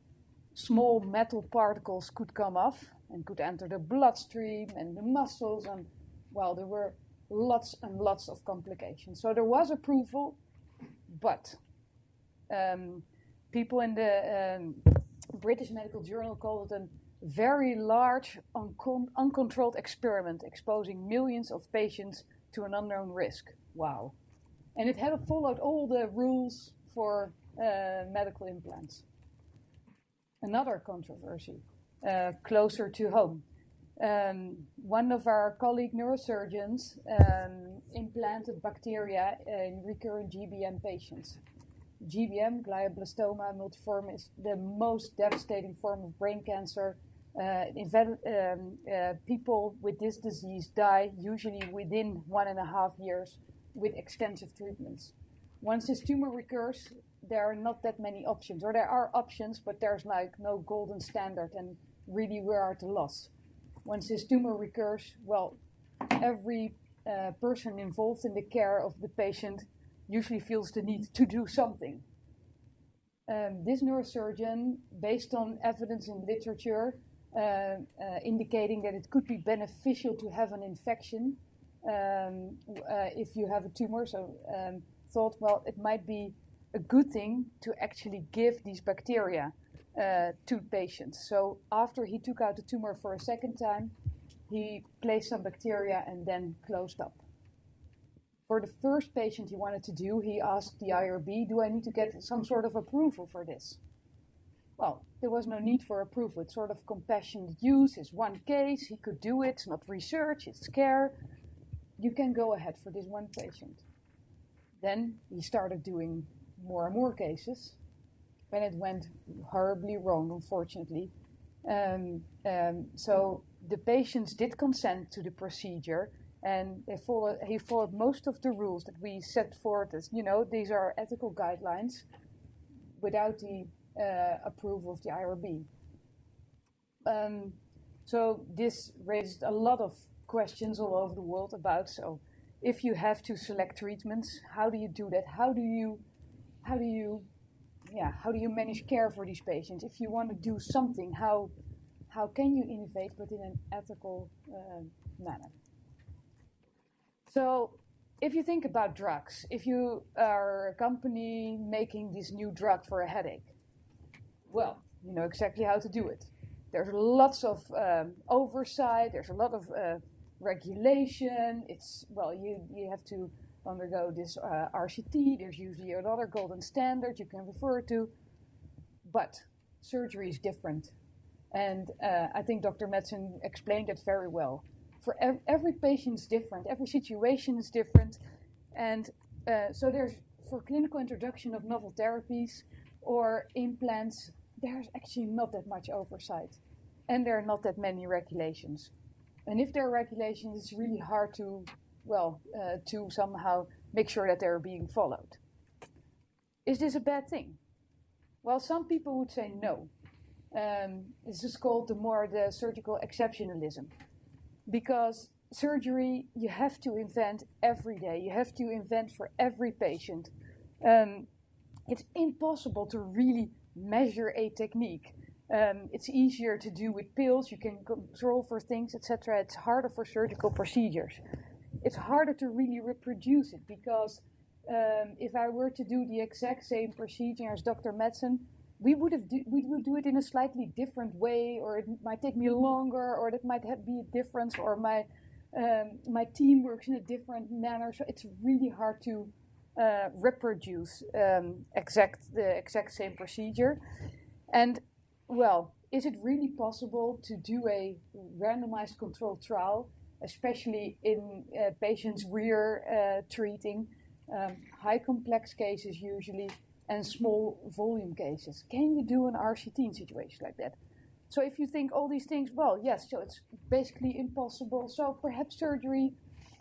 small metal particles could come off and could enter the bloodstream and the muscles, and well, there were lots and lots of complications. So there was approval, but um, people in the um, British Medical Journal called it a very large, uncon- uncontrolled experiment exposing millions of patients to an unknown risk. Wow. And it had followed all the rules for uh, medical implants. Another controversy, uh, closer to home. Um, one of our colleague neurosurgeons um, implanted bacteria in recurrent GBM patients. GBM, glioblastoma multiforme, is the most devastating form of brain cancer. Uh, um, uh, people with this disease die usually within one and a half years with extensive treatments. Once this tumor recurs, there are not that many options, or there are options, but there's like no golden standard, and really we are at a loss. Once this tumor recurs, well, every uh, person involved in the care of the patient usually feels the need to do something. Um, this neurosurgeon, based on evidence in literature uh, uh, indicating that it could be beneficial to have an infection um, uh, if you have a tumor, so um, thought, well, it might be a good thing to actually give these bacteria uh, patients. So after he took out the tumor for a second time, he placed some bacteria and then closed up. For the first patient he wanted to do, he asked the IRB, do I need to get some sort of approval for this? Well, there was no need for approval. It's sort of compassionate use. It's one case. He could do it. It's not research. It's care. You can go ahead for this one patient. Then he started doing more and more cases. When it went horribly wrong, unfortunately. Um, um, so the patients did consent to the procedure, and they followed, he followed most of the rules that we set forth as, you know, these are ethical guidelines without the uh, approval of the IRB. Um, so this raised a lot of questions all over the world about so if you have to select treatments, how do you do that? How do you, how do you, yeah, how do you manage care for these patients? If you want to do something, how, how can you innovate but in an ethical uh, manner? So if you think about drugs, if you are a company making this new drug for a headache, well, you know exactly how to do it. There's lots of um, oversight. There's a lot of uh, regulation. It's well, you you have to undergo this uh, RCT. There's usually another golden standard you can refer to, but surgery is different, and uh, I think Dr. Madsen explained it very well. For ev- every patient is different. Every situation is different, and uh, so there's for clinical introduction of novel therapies or implants. There's actually not that much oversight, and there are not that many regulations. And if there are regulations, it's really hard to, well, uh, to somehow make sure that they're being followed. Is this a bad thing? Well, some people would say no. Um, this is called the more the surgical exceptionalism, because surgery you have to invent every day. You have to invent for every patient. Um, it's impossible to really measure a technique. Um, it's easier to do with pills. You can control for things, etc. It's harder for surgical procedures. It's harder to really reproduce it because um, if I were to do the exact same procedure as Dr. Madsen, we would have do, we would do it in a slightly different way, or it might take me longer, or that might have, be a difference, or my um, my team works in a different manner. So it's really hard to uh, reproduce um, exact the exact same procedure, and well, is it really possible to do a randomized controlled trial especially in uh, patients we're uh, treating, um, high complex cases usually, and small volume cases. Can you do an RCT in situations like that? So if you think all these things, well, yes, so it's basically impossible. So perhaps surgery,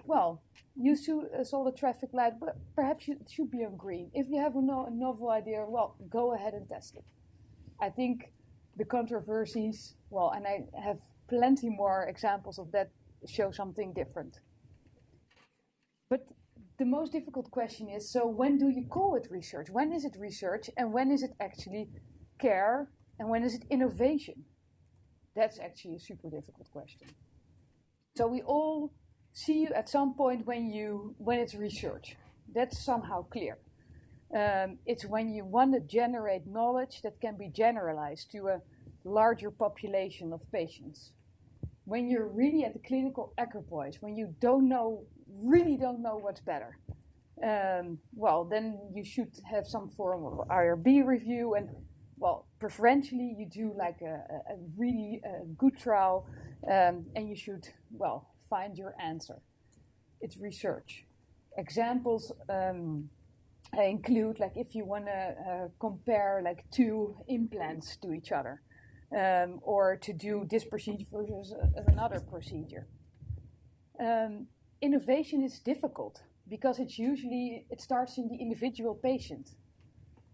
well, you saw the traffic light, but perhaps it should be on green. If you have a, no, a novel idea, well, go ahead and test it. I think the controversies, well, and I have plenty more examples of that, show something different. But the most difficult question is so when do you call it research? When is it research and when is it actually care and when is it innovation? That's actually a super difficult question. So we all see you at some point when you when it's research. That's somehow clear. Um, it's when you want to generate knowledge that can be generalized to a larger population of patients. When you're really at the clinical equipoise, when you don't know, really don't know what's better, um, well, then you should have some form of IRB review and well, preferentially you do like a, a really good trial um, and you should, well, find your answer. It's research. Examples um, include like if you want to uh, compare like two implants to each other um, or to do this procedure versus another procedure. Um, innovation is difficult because it's usually, it starts in the individual patient.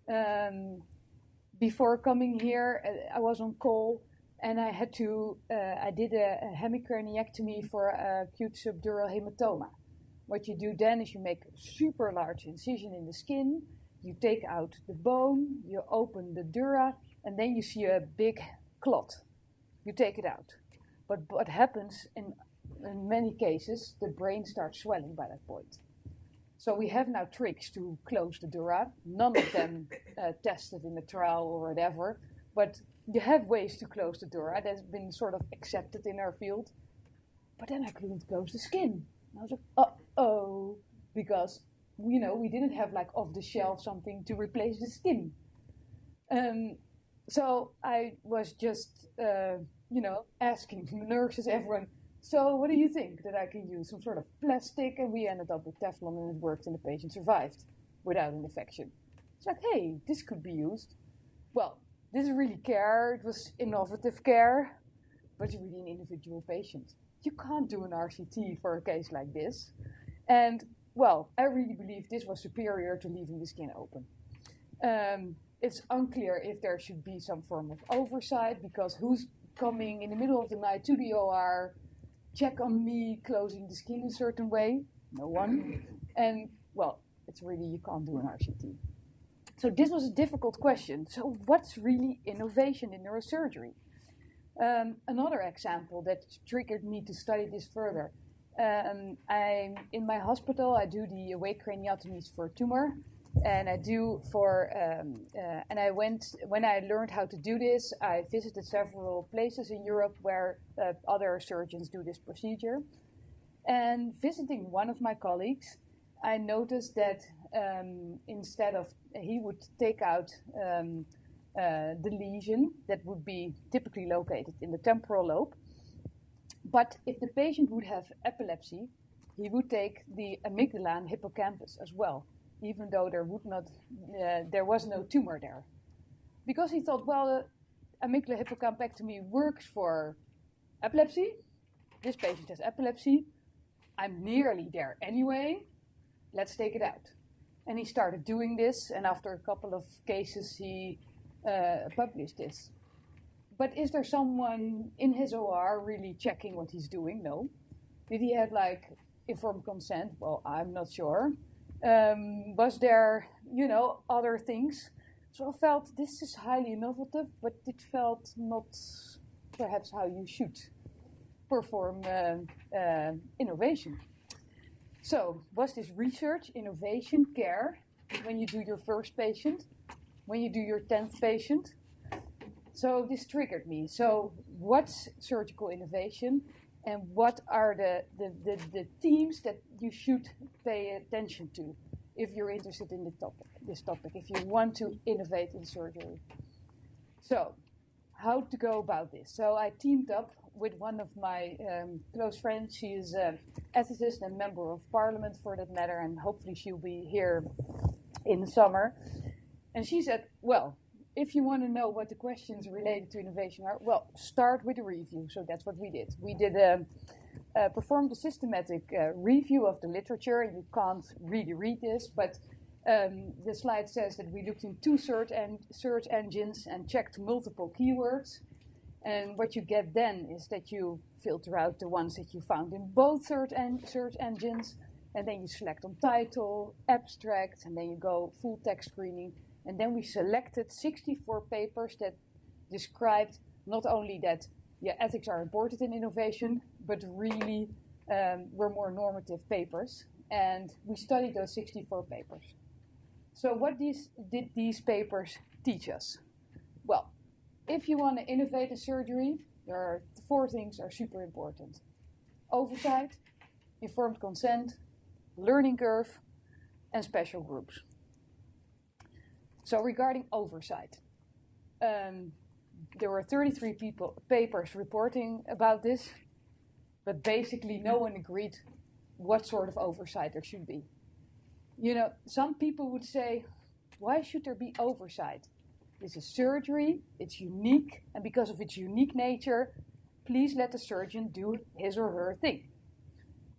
Um, before coming here, uh, I was on call and I had to, uh, I did a, a hemicraniectomy for acute subdural hematoma. What you do then is you make a super large incision in the skin, you take out the bone, you open the dura, and then you see a big clot. You take it out. But what happens in, in many cases, the brain starts swelling by that point. So we have now tricks to close the dura. None of them uh, tested in the trial or whatever, but you have ways to close the dura that's been sort of accepted in our field. But then I couldn't close the skin. And I was like, uh oh, because you know we didn't have like off the shelf something to replace the skin. Um, so I was just uh, you know asking nurses, everyone so what do you think that I can use? Some sort of plastic, and we ended up with Teflon, and it worked, and the patient survived without an infection. It's like, hey, this could be used. Well, this is really care. It was innovative care, but it's really an individual patient. You can't do an RCT for a case like this. And well, I really believe this was superior to leaving the skin open. Um, it's unclear if there should be some form of oversight because who's coming in the middle of the night to the OR check on me closing the skin a certain way? No one. And well, it's really, you can't do an RCT. So this was a difficult question. So what's really innovation in neurosurgery? Um, another example that triggered me to study this further. Um, I'm in my hospital. I do the awake craniotomies for tumor, and I do for um, uh, and I went when I learned how to do this. I visited several places in Europe where uh, other surgeons do this procedure, and visiting one of my colleagues, I noticed that um, instead of he would take out um, uh, the lesion that would be typically located in the temporal lobe, but if the patient would have epilepsy, he would take the amygdala and hippocampus as well even though there would not, uh, there was no tumor there, because he thought, well, uh, amygdala hippocampectomy works for epilepsy. This patient has epilepsy. I'm nearly there anyway. Let's take it out. And he started doing this, and after a couple of cases, he uh, published this. But is there someone in his OR really checking what he's doing? No. Did he have like informed consent? Well, I'm not sure. Um, was there, you know, other things? So I felt this is highly innovative, but it felt not perhaps how you should perform uh, uh, innovation. So, was this research, innovation, care when you do your first patient, when you do your 10th patient? So, this triggered me. So, what's surgical innovation? And what are the, the, the, the, themes that you should pay attention to if you're interested in the topic, this topic, if you want to innovate in surgery. So, how to go about this? So, I teamed up with one of my um, close friends. She is an ethicist and member of parliament for that matter, and hopefully she'll be here in the summer. And she said, well, if you want to know what the questions related to innovation are, well, start with a review. So that's what we did. We did a, uh, performed a systematic uh, review of the literature. You can't really read this, but um, the slide says that we looked in two search, en search engines and checked multiple keywords. And what you get then is that you filter out the ones that you found in both search, en search engines, and then you select on title, abstract, and then you go full text screening. And then we selected 64 papers that described not only that yeah, ethics are important in innovation, but really um, were more normative papers. And we studied those 64 papers. So what these, did these papers teach us? Well, if you want to innovate a surgery, there are four things are super important. Oversight, informed consent, learning curve, and special groups. So regarding oversight, um, there were 33 people, papers reporting about this, but basically no one agreed what sort of oversight there should be. You know, some people would say, why should there be oversight? This is surgery, it's unique, and because of its unique nature, please let the surgeon do his or her thing.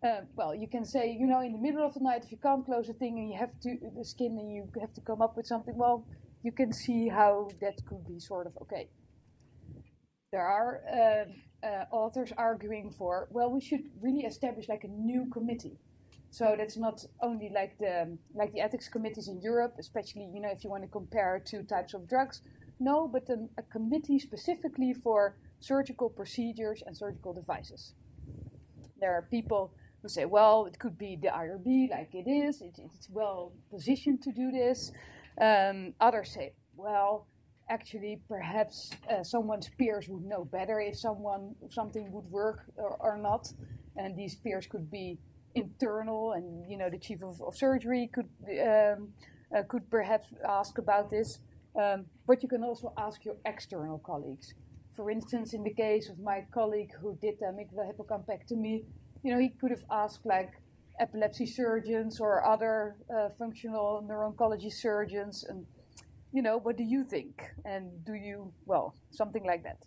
Uh, well, you can say, you know, in the middle of the night, if you can't close a thing and you have to the skin and you have to come up with something, well, you can see how that could be sort of okay. There are uh, uh, authors arguing for, well, we should really establish like a new committee. So that's not only like the like the ethics committees in Europe, especially you know if you want to compare two types of drugs. No, but a, a committee specifically for surgical procedures and surgical devices. There are people who say, well, it could be the IRB like it is, it, it's well positioned to do this. Um, others say, well, actually, perhaps uh, someone's peers would know better if someone something would work or, or, not, and these peers could be internal, and you know the chief of, of surgery could um, uh, could perhaps ask about this. Um, but you can also ask your external colleagues. For instance, in the case of my colleague who did the amygdala hippocampectomy, you know, he could have asked like epilepsy surgeons or other uh, functional neuro-oncology surgeons and you know what do you think? And do you well something like that.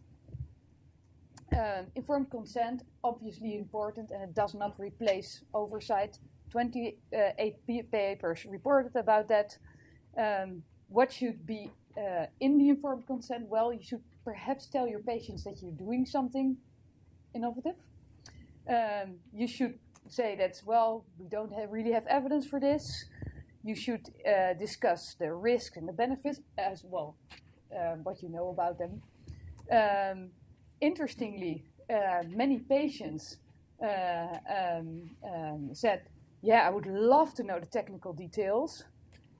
Um, informed consent obviously important and it does not replace oversight. 28 papers reported about that. Um, what should be uh, in the informed consent? Well you should perhaps tell your patients that you're doing something innovative um, you should say that, well, we don't have, really have evidence for this. You should uh, discuss the risks and the benefits as well, uh, what you know about them. Um, interestingly, uh, many patients uh, um, um, said, yeah, I would love to know the technical details.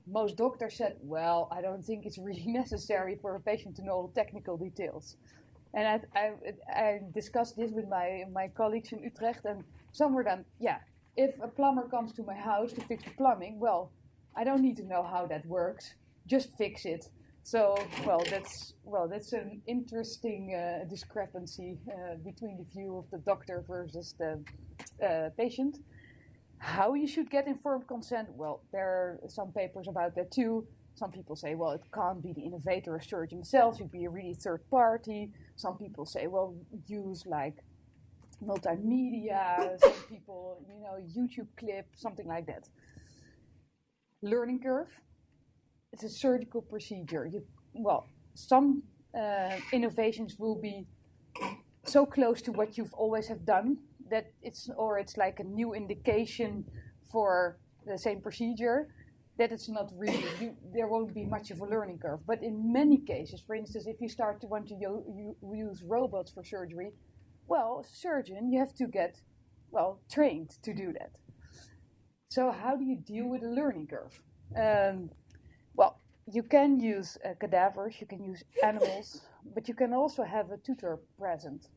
Most doctors said, well, I don't think it's really necessary for a patient to know all technical details. And I, I, I, discussed this with my, my colleagues in Utrecht, and some were then, yeah, if a plumber comes to my house to fix the plumbing, well, I don't need to know how that works, just fix it. So, well, that's well, that's an interesting uh, discrepancy uh, between the view of the doctor versus the uh, patient. How you should get informed consent? Well, there are some papers about that too. Some people say, well, it can't be the innovator or surgeon himself, it should be a really third party. Some people say, well, use like multimedia, some people, you know, YouTube clip, something like that. Learning curve, it's a surgical procedure. You, well, some uh, innovations will be so close to what you've always have done that it's, or it's like a new indication for the same procedure that it's not really, you, there won't be much of a learning curve. But in many cases, for instance, if you start to want to use robots for surgery, well, surgeon, you have to get, well, trained to do that. So how do you deal with a learning curve? Um, well, you can use uh, cadavers, you can use animals, but you can also have a tutor present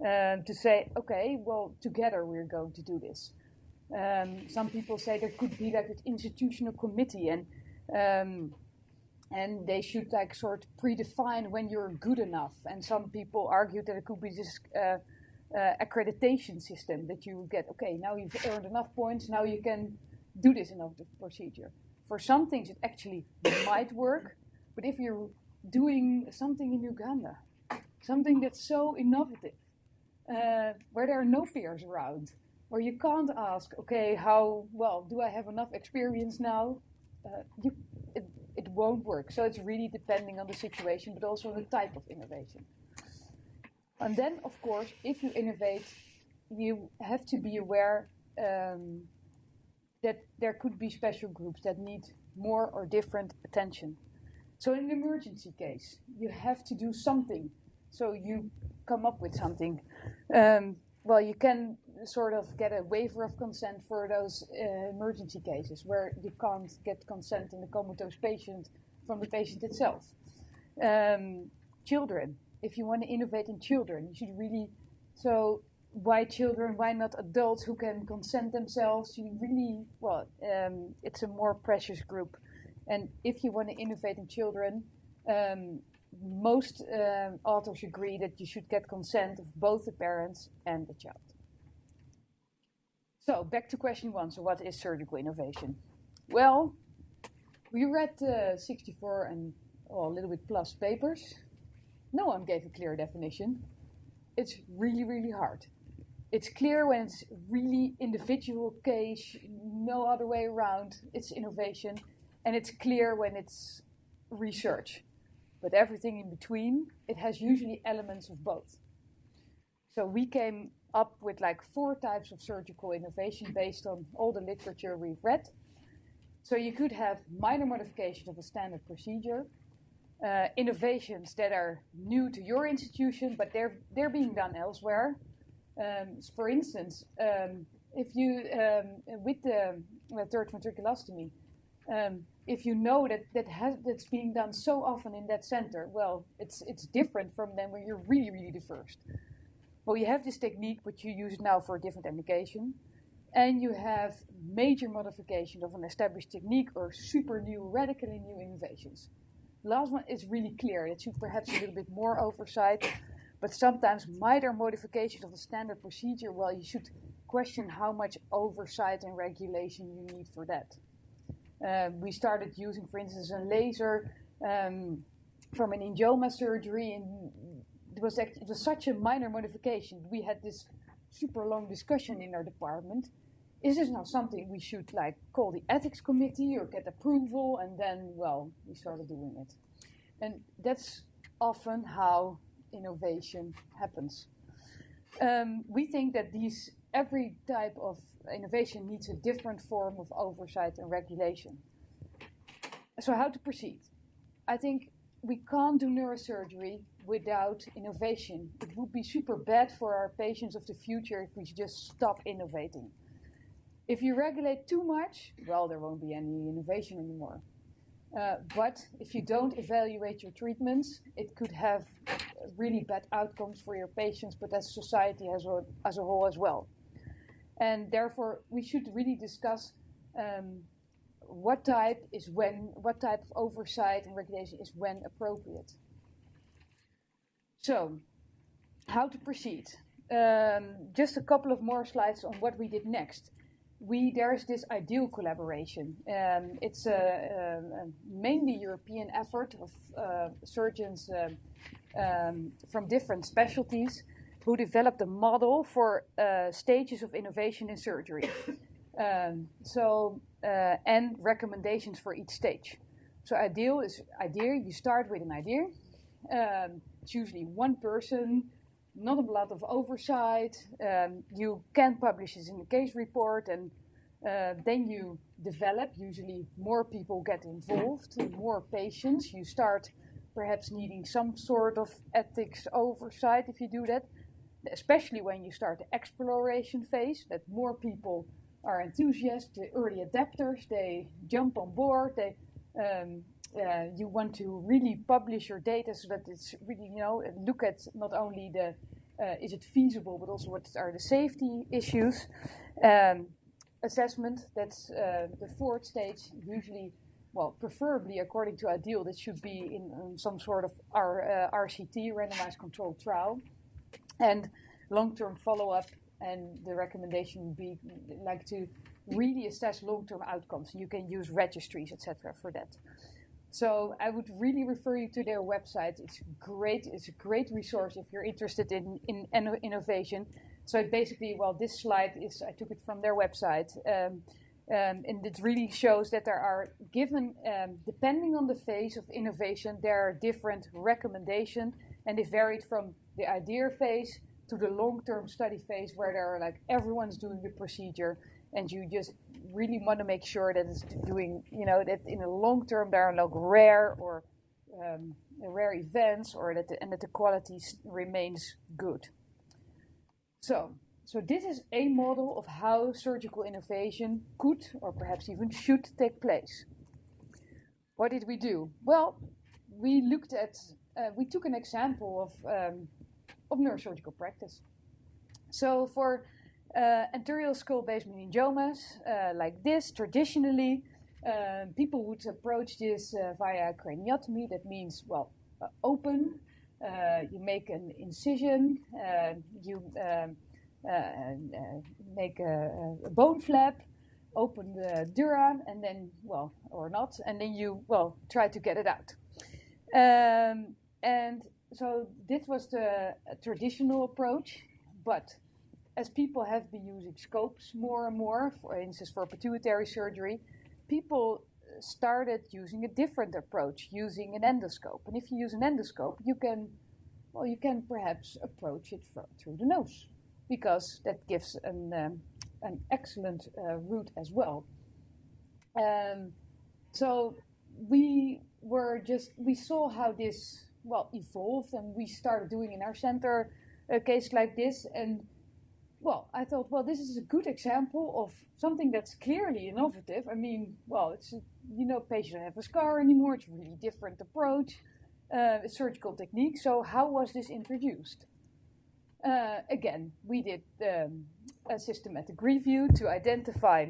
um, to say, okay, well, together we're going to do this. Um, some people say there could be like an institutional committee and um, and they should like sort of predefine when you're good enough. And some people argue that it could be just uh, uh, accreditation system that you get. Okay, now you've earned enough points. Now you can do this innovative procedure. For some things, it actually might work, but if you're doing something in Uganda, something that's so innovative, uh, where there are no peers around, where you can't ask, okay, how well do I have enough experience now? Uh, you, it, it won't work. So it's really depending on the situation, but also the type of innovation. And then, of course, if you innovate, you have to be aware um, that there could be special groups that need more or different attention. So, in an emergency case, you have to do something. So, you come up with something. Um, well, you can sort of get a waiver of consent for those uh, emergency cases where you can't get consent in the comatose patient from the patient itself. Um, children, if you want to innovate in children, you should really. So, why children? Why not adults who can consent themselves? You really, well, um, it's a more precious group. And if you want to innovate in children, um, most um, authors agree that you should get consent of both the parents and the child. So back to question one. So what is surgical innovation? Well, we read uh, 64 and oh, a little bit plus papers. No one gave a clear definition. It's really, really hard. It's clear when it's really individual case, no other way around. It's innovation, and it's clear when it's research. But everything in between, it has usually elements of both. So we came up with like four types of surgical innovation based on all the literature we've read. So you could have minor modification of a standard procedure, uh, innovations that are new to your institution, but they're they're being done elsewhere. Um, for instance, um, if you um, with the uh, third ventriculostomy, um, if you know that that has that's being done so often in that center, well, it's it's different from then when you're really really the first. Well, you have this technique, but you use it now for a different indication, and you have major modification of an established technique or super new, radically new innovations. Last one is really clear. It should perhaps a little bit more oversight, but sometimes minor modifications of the standard procedure, well, you should question how much oversight and regulation you need for that. Um, we started using, for instance, a laser um, from an angioma surgery, and it was, act- it was such a minor modification. We had this super long discussion in our department. Is this now something we should like call the ethics committee or get approval? And then, well, we started doing it. And that's often how innovation happens. Um, we think that these every type of innovation needs a different form of oversight and regulation. So, how to proceed? I think we can't do neurosurgery without innovation. It would be super bad for our patients of the future if we just stop innovating. If you regulate too much, well, there won't be any innovation anymore. Uh, but if you don't evaluate your treatments, it could have really bad outcomes for your patients, but as society as a, as a whole as well. And therefore, we should really discuss um, what type is when, what type of oversight and regulation is when appropriate. So, how to proceed? Um, just a couple of more slides on what we did next. We there's this ideal collaboration. Um, it's a, a, a, mainly European effort of uh, surgeons uh, um, from different specialties who developed a model for uh, stages of innovation in surgery. Um, so uh, and recommendations for each stage. So ideal is idea. You start with an idea. It's usually one person, not a lot of oversight. Um, you can publish this in the case report, and uh, then you develop. Usually, more people get involved, more patients. You start perhaps needing some sort of ethics oversight if you do that, especially when you start the exploration phase, that more people are enthusiasts, the early adapters, they jump on board, they um, uh, you want to really publish your data so that it's really, you know, look at not only the uh, is it feasible, but also what are the safety issues. Um, assessment, that's uh, the fourth stage, usually, well, preferably according to ideal, that should be in, in some sort of R, RCT, randomized controlled trial. And long-term follow-up, and the recommendation would be like to really assess long-term outcomes. You can use registries, etc., for that. So I would really refer you to their website. It's great. It's a great resource if you're interested in in inno- innovation. So basically, well, this slide is I took it from their website. Um, um, and it really shows that there are given, um, depending on the phase of innovation, there are different recommendations, and they varied from the idea phase to the long-term study phase, where there are like everyone's doing the procedure, and you just really want to make sure that it's doing, you know, that in the long term there are no rare or um, rare events, or that the, and that the quality remains good. So, so this is a model of how surgical innovation could, or perhaps even should, take place. What did we do? Well, we looked at, uh, we took an example of um, of neurosurgical practice. So for uh, anterior skull base meningiomas uh, like this, traditionally, uh, people would approach this uh, via craniotomy. That means, well, uh, open. You make an incision. you um, make a, a bone flap. Open the dura, and then, well, or not, and then you, well, try to get it out. Um, and so this was the traditional approach, but as people have been using scopes more and more, for instance, for pituitary surgery, people started using a different approach, using an endoscope. And if you use an endoscope, you can, well, you can perhaps approach it through the nose, because that gives an um, an excellent uh, route as well. Um, so we were just we saw how this well evolved, and we started doing in our center a case like this, and well, I thought, well, this is a good example of something that's clearly innovative. I mean, well, it's you know, patients don't have a scar anymore. It's a really different approach, uh, surgical technique. So how was this introduced? Uh, again, we did um, a systematic review to identify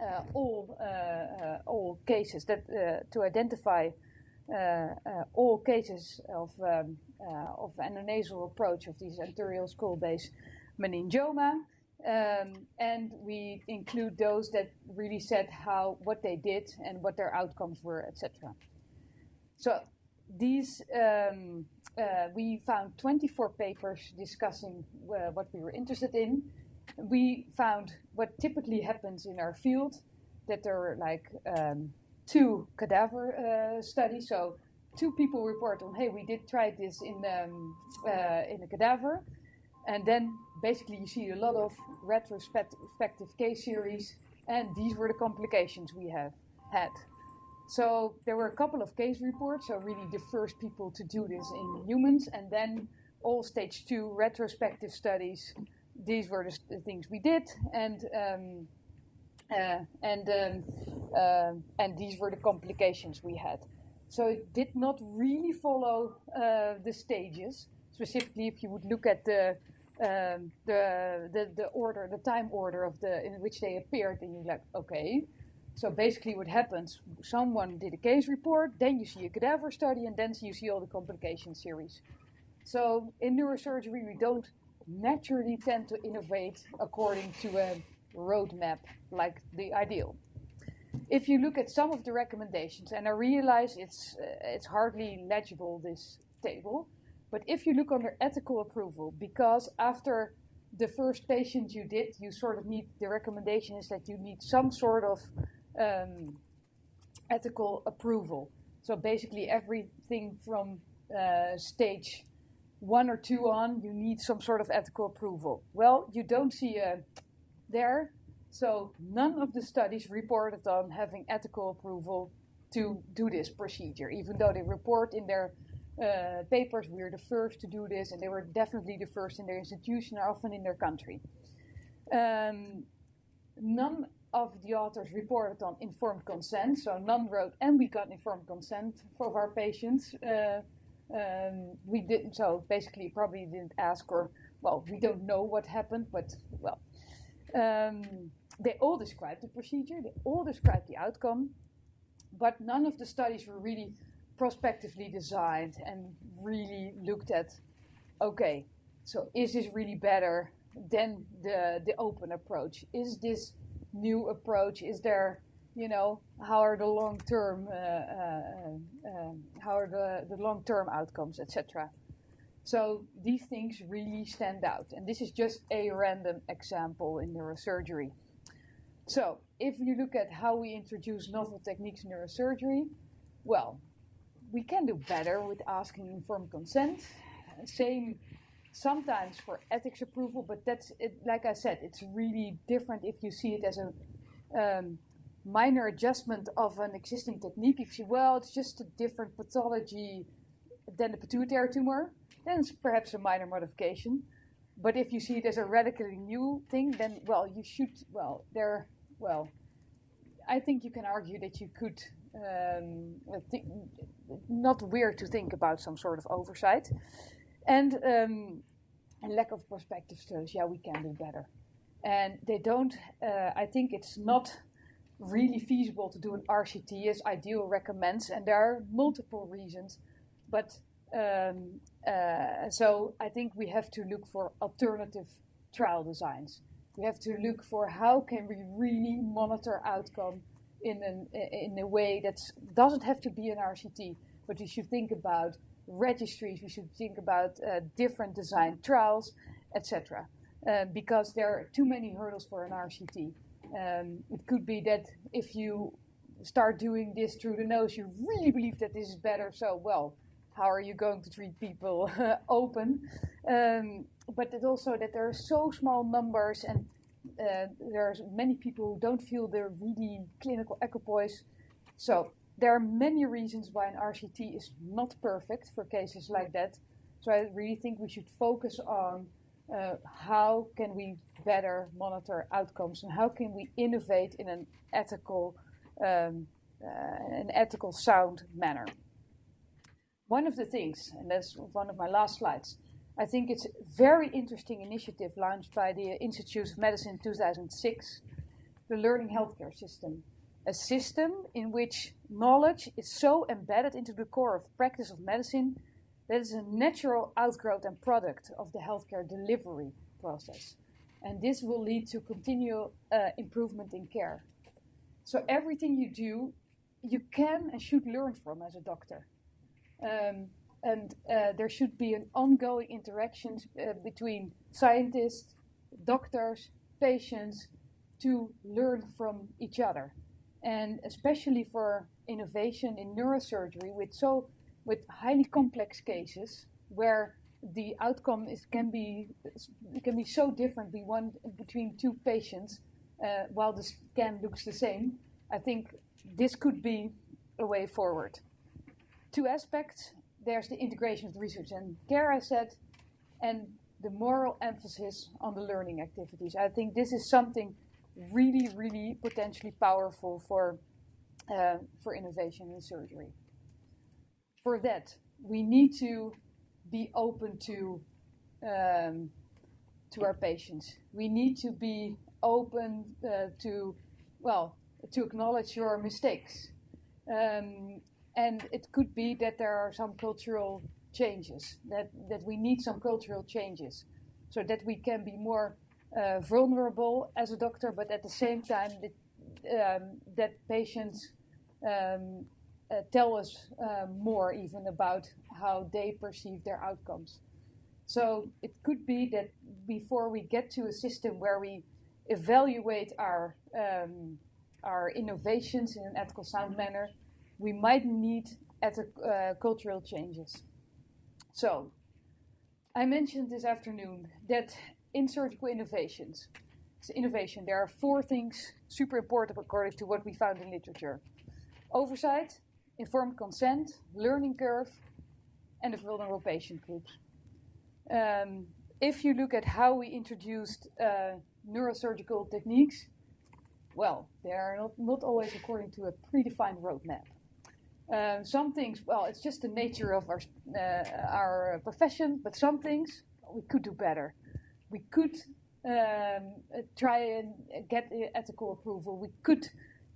uh, all uh, uh, all cases that uh, to identify all cases of um, of endonasal approach of these anterior skull base meningioma, um, and we include those that really said how what they did and what their outcomes were, etc. So these um, uh, we found 24 papers discussing uh, what we were interested in. We found what typically happens in our field that there are like um, two cadaver uh, studies. So two people report on, hey, we did try this in um, uh, in a cadaver, and then basically you see a lot of retrospective case series, and these were the complications we have had. So there were a couple of case reports, so really the first people to do this in humans, and then all stage two retrospective studies. These were the, things we did, and um, uh, and um, um and these were the complications we had. So it did not really follow uh, the stages. Specifically, if you would look at the um, the, the the order, the time order of the in which they appeared, and you're like, okay. So basically, what happens? Someone did a case report, then you see a cadaver study, and then you see all the complication series. So in neurosurgery, we don't naturally tend to innovate according to a roadmap like the ideal. If you look at some of the recommendations, and I realize it's uh, it's hardly legible this table, but if you look under ethical approval, because after the first patient you did, you sort of need the recommendation is that you need some sort of um, ethical approval. So basically, everything from uh, stage one or two on, you need some sort of ethical approval. Well, you don't see a there, so none of the studies reported on having ethical approval to do this procedure, even though they report in their uh, papers we're the first to do this, and they were definitely the first in their institution, or often in their country. Um, none of the authors reported on informed consent, so none wrote, and we got informed consent for our patients. Uh, um, we didn't, so basically, probably didn't ask, or well, we don't know what happened, but well, um, they all described the procedure, they all described the outcome, but none of the studies were really prospectively designed and really looked at okay, So is this really better than the the open approach? Is this new approach? Is there you know how are the long term uh, uh, uh, how are the, the long term outcomes, etc. So these things really stand out, and this is just a random example in neurosurgery. So if you look at how we introduce novel techniques in neurosurgery, well, we can do better with asking informed consent. Same sometimes for ethics approval, but that's it, like I said, it's really different if you see it as a um, minor adjustment of an existing technique. If you well, it's just a different pathology than the pituitary tumor, then it's perhaps a minor modification. But if you see it as a radically new thing, then well, you should well there well. I think you can argue that you could um, not weird to think about some sort of oversight, and um, lack of prospective studies. Yeah, we can do better, and they don't. Uh, I think it's not really feasible to do an RCT as IDEAL recommends, and there are multiple reasons, but um, uh, so I think we have to look for alternative trial designs. We have to look for how can we really monitor outcome in an in a way that doesn't have to be an RCT, but we should think about registries. We should think about uh, different design trials, etc. Uh, because there are too many hurdles for an RCT. Um, it could be that if you start doing this through the nose, you really believe that this is better. So well how are you going to treat people open? Um, but it also that there are so small numbers and uh, there's many people who don't feel they're really clinical equipoise. So there are many reasons why an RCT is not perfect for cases like that. So I really think we should focus on uh, how can we better monitor outcomes and how can we innovate in an ethical, um, uh, an ethical sound manner one of the things, and that's one of my last slides, I think it's a very interesting initiative launched by the Institute of Medicine in 2006, the Learning Healthcare System. A system in which knowledge is so embedded into the core of practice of medicine that it's a natural outgrowth and product of the healthcare delivery process. And this will lead to continual uh, improvement in care. So everything you do, you can and should learn from as a doctor. Um, and uh, there should be an ongoing interaction uh, between scientists, doctors, patients to learn from each other. And especially for innovation in neurosurgery with so with highly complex cases where the outcome is can be can be so different be one, between two patients uh, while the scan looks the same. I think this could be a way forward two aspects. There's the integration of the research and care, I said, and the moral emphasis on the learning activities. I think this is something really, really potentially powerful for, uh, for innovation in surgery. For that, we need to be open to, um, to our patients. We need to be open uh, to, well, to acknowledge your mistakes. Um, and it could be that there are some cultural changes that that we need some cultural changes so that we can be more uh, vulnerable as a doctor but at the same time that, um, that patients um, uh, tell us uh, more even about how they perceive their outcomes. So it could be that before we get to a system where we evaluate our um, our innovations in an ethical sound manner we might need uh, cultural changes. So, I mentioned this afternoon that in surgical innovations, so innovation, there are four things super important according to what we found in literature oversight, informed consent, learning curve, and the vulnerable patient groups. Um, if you look at how we introduced uh, neurosurgical techniques, well, they are not, not always according to a predefined roadmap. Um, some things, well, it's just the nature of our uh, our profession. But some things we could do better. We could um, try and get ethical approval. We could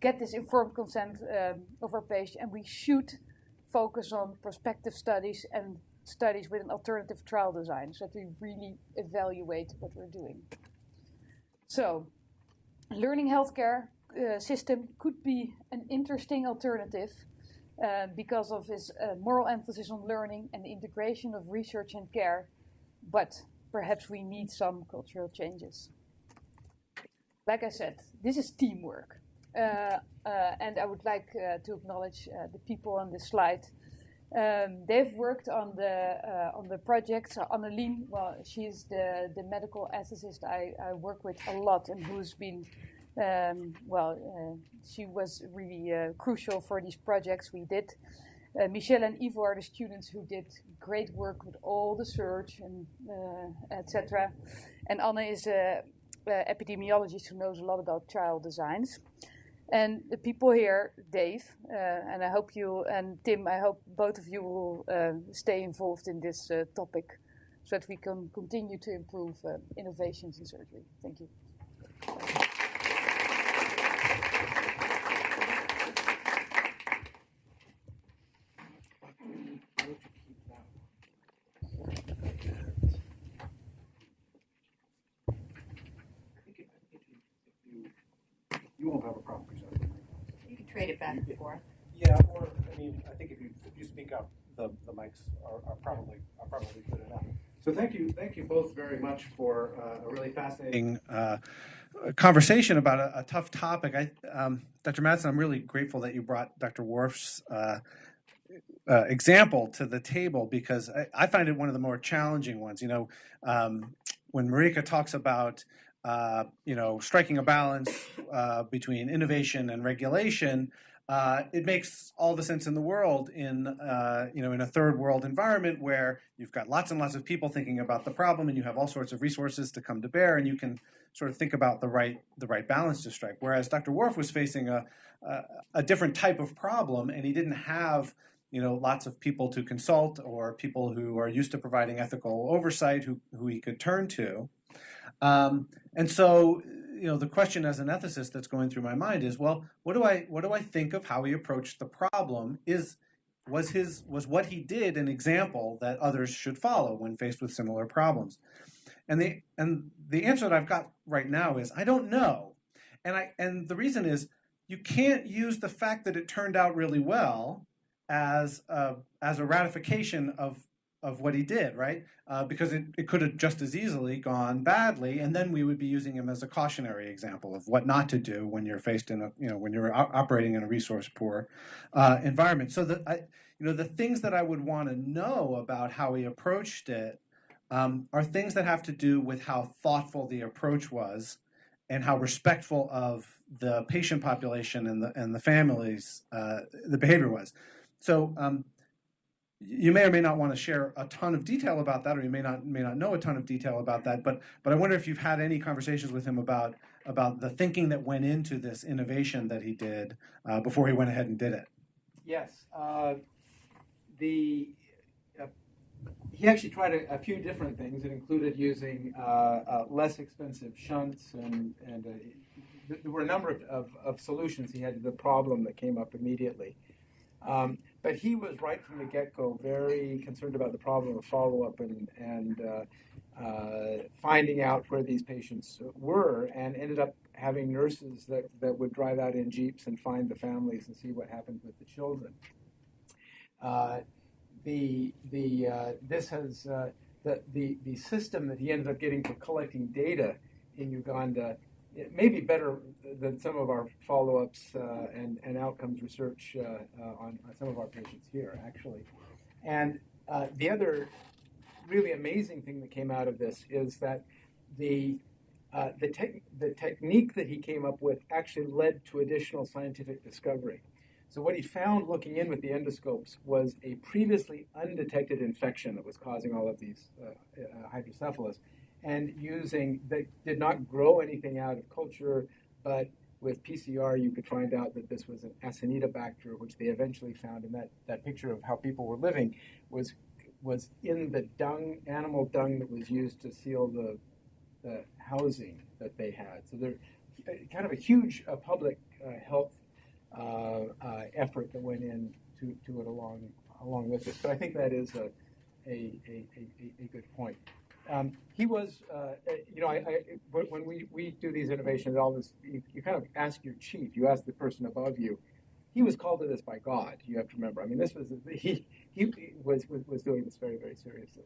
get this informed consent um, of our patient, and we should focus on prospective studies and studies with an alternative trial design so that we really evaluate what we're doing. So, learning healthcare uh, system could be an interesting alternative uh, because of its uh, moral emphasis on learning and the integration of research and care, but perhaps we need some cultural changes. Like I said, this is teamwork. Uh, uh, and I would like uh, to acknowledge the people on this slide. Um, they've worked on the on the project. So Anneline, well, she's the, the medical ethicist I, I work with a lot and who's been well, uh, she was really uh, crucial for these projects we did. Uh, Michelle and Ivo are the students who did great work with all the search and etc. And Anne is a, a epidemiologist who knows a lot about trial designs. And the people here, Dave, uh, and I hope you, and Tim, I hope both of you will uh, stay involved in this uh, topic so that we can continue to improve innovations in surgery. Thank you. You won't have a problem presenting. You can trade it back and forth. Yeah, or, I mean, I think if you, if you speak up, the, the mics are, are probably, are probably good enough. So thank you, thank you both very much for uh, a really fascinating uh, conversation about a, a tough topic. I, um, Dr. Madsen, I'm really grateful that you brought Dr. Warf's uh, uh, example to the table because I, I, find it one of the more challenging ones. You know, um, when Marike talks about uh, you know, striking a balance uh, between innovation and regulation, uh, it makes all the sense in the world in, uh, you know, in a third world environment where you've got lots and lots of people thinking about the problem and you have all sorts of resources to come to bear and you can sort of think about the right, the right balance to strike. Whereas Dr. Warf was facing a, a, a different type of problem and he didn't have you know, lots of people to consult or people who are used to providing ethical oversight who, who he could turn to. Um, and so, you know, the question as an ethicist that's going through my mind is, well, what do I what do I think of how he approached the problem? Is was his was what he did an example that others should follow when faced with similar problems? And the and the answer that I've got right now is I don't know. And I and the reason is you can't use the fact that it turned out really well as a, as a ratification of of what he did, right? Uh, because it, it could have just as easily gone badly, and then we would be using him as a cautionary example of what not to do when you're faced in a, you know, when you're operating in a resource poor uh, environment. So that I, you know, the things that I would want to know about how he approached it um, are things that have to do with how thoughtful the approach was and how respectful of the patient population and the and the families uh, the behavior was. So um, you may or may not want to share a ton of detail about that, or you may not may not know a ton of detail about that. But but I wonder if you've had any conversations with him about about the thinking that went into this innovation that he did uh, before he went ahead and did it. Yes, uh, the uh, he actually tried a, a, few different things. It included using uh, uh, less expensive shunts, and and uh, there were a number of, of, of, solutions he had to the problem that came up immediately. Um, but he was right from the get-go very concerned about the problem of follow-up and, and uh, uh, finding out where these patients were and ended up having nurses that, that would drive out in jeeps and find the families and see what happened with the children. Uh, the, the, uh, this has, uh, the, the, the system that he ended up getting for collecting data in Uganda it may be better than some of our follow-ups uh, and, and outcomes research uh, uh, on, on, some of our patients here, actually. And uh, the other really amazing thing that came out of this is that the uh, the, te- the technique that he came up with actually led to additional scientific discovery. So what he found looking in with the endoscopes was a previously undetected infection that was causing all of these uh, hydrocephalus and using that did not grow anything out of culture, but with PCR you could find out that this was an Acinetobacter, which they eventually found in that, that picture of how people were living was was in the dung, animal dung that was used to seal the, the housing that they had. So they're kind of a huge uh, public uh, health uh, uh effort that went in to, to it along along with it. But I think that is a a, a, a, a good point. Um, he was, uh, uh, you know, I, I, when we, we do these innovations, all this, you, you kind of ask your chief, you ask the person above you. He was called to this by God. You have to remember. I mean, this was he he was was, was doing this very very seriously.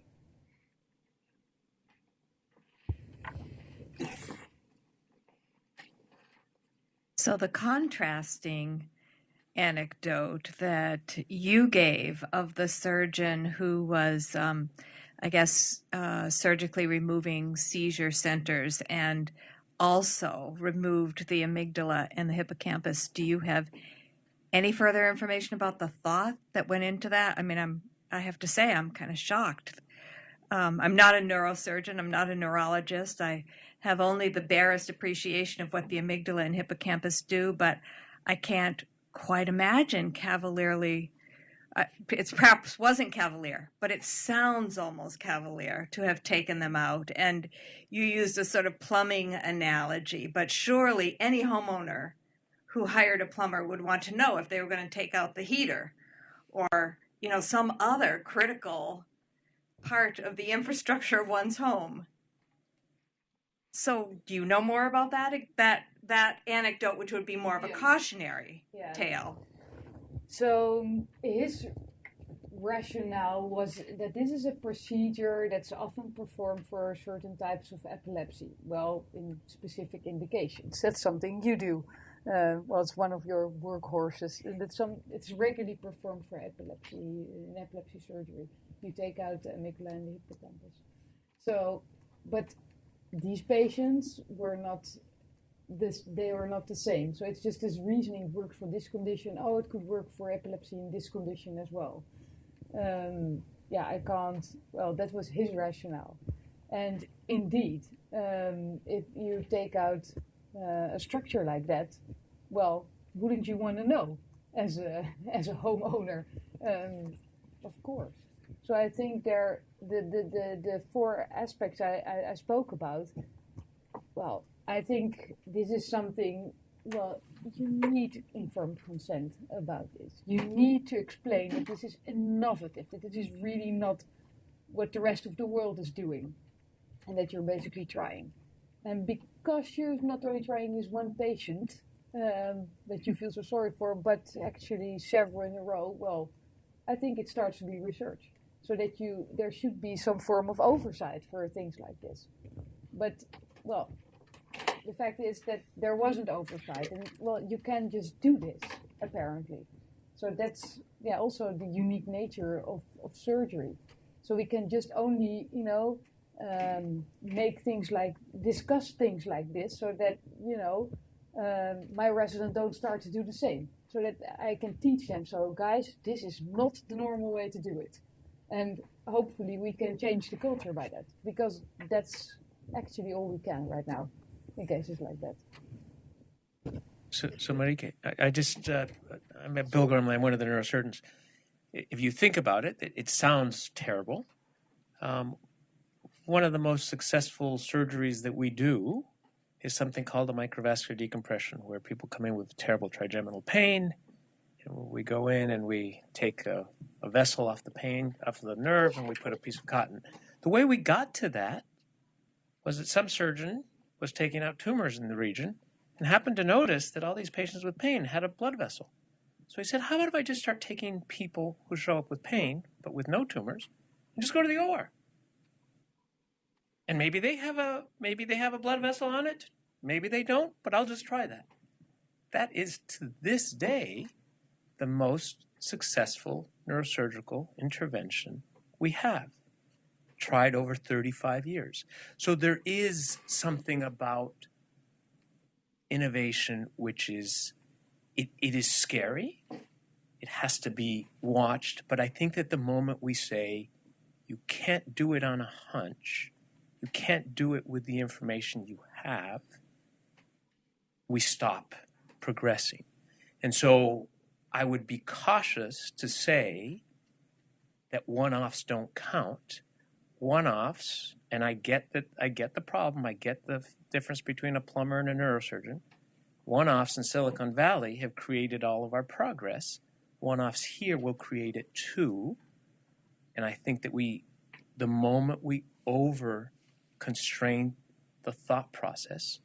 So the contrasting anecdote that you gave of the surgeon who was, um, I guess, uh, surgically removing seizure centers and also removed the amygdala and the hippocampus. Do you have any further information about the thought that went into that? I mean, I'm I have to say I'm kind of shocked. Um, I'm not a neurosurgeon. I'm not a neurologist. I have only the barest appreciation of what the amygdala and hippocampus do, but I can't quite imagine cavalierly. Uh, it's perhaps wasn't cavalier, but it sounds almost cavalier to have taken them out. And you used a sort of plumbing analogy, but surely any homeowner who hired a plumber would want to know if they were going to take out the heater or you know some other critical part of the infrastructure of one's home. So, do you know more about that that that anecdote, which would be more of a cautionary Yeah. tale? So his rationale was that this is a procedure that's often performed for certain types of epilepsy. Well, in specific indications. That's something you do. Uh, well, it's one of your workhorses. Some. It's regularly performed for epilepsy in epilepsy surgery. You take out the amygdala and the hippocampus. So, but these patients were not this they are not the same. So it's just this reasoning works for this condition. Oh, it could work for epilepsy in this condition as well. Um, yeah, I can't. Well, that was his rationale. And indeed, um, if you take out uh, a structure like that, well, wouldn't you want to know as a as a homeowner? Um, of course. So I think there the the, the, the four aspects I, I, I spoke about. Well, I think this is something, well, you need informed consent about this. You need to explain that this is innovative, that this is really not what the rest of the world is doing, and that you're basically trying. And because you're not only trying this one patient um, that you feel so sorry for, but actually several in a row, well, I think it starts to be research. So that you, there should be some form of oversight for things like this. But, well, the fact is that there wasn't oversight, and well, you can just do this apparently. So that's yeah, also the unique nature of, of surgery. So we can just only you know um, make things like discuss things like this, so that you know um, my resident don't start to do the same. So that I can teach them. So guys, this is not the normal way to do it, and hopefully we can change the culture by that because that's actually all we can right now in cases like that. So, so Marike, I, I just, uh, I'm at Bill Gormley, I'm one of the neurosurgeons. If you think about it, it, it sounds terrible. Um, one of the most successful surgeries that we do is something called a microvascular decompression, where people come in with terrible trigeminal pain. We go in and we take a, a vessel off the pain, off the nerve, and we put a piece of cotton. The way we got to that was that some surgeon was taking out tumors in the region and happened to notice that all these patients with pain had a blood vessel. So he said, How about if I just start taking people who show up with pain, but with no tumors, and just go to the OR? And maybe they have a maybe they have a blood vessel on it, maybe they don't, but I'll just try that. That is to this day the most successful neurosurgical intervention we have. Tried over 35 years. So there is something about innovation which is it, it is scary. It has to be watched but i think that the moment we say you can't do it on a hunch you can't do it with the information you have we stop progressing. And so i would be cautious to say that one-offs don't count one-offs and i get that i get the problem i get the difference between a plumber and a neurosurgeon. One offs in Silicon Valley have created all of our progress. One offs here will create it too. And I think that we, the moment we over constrain the thought process,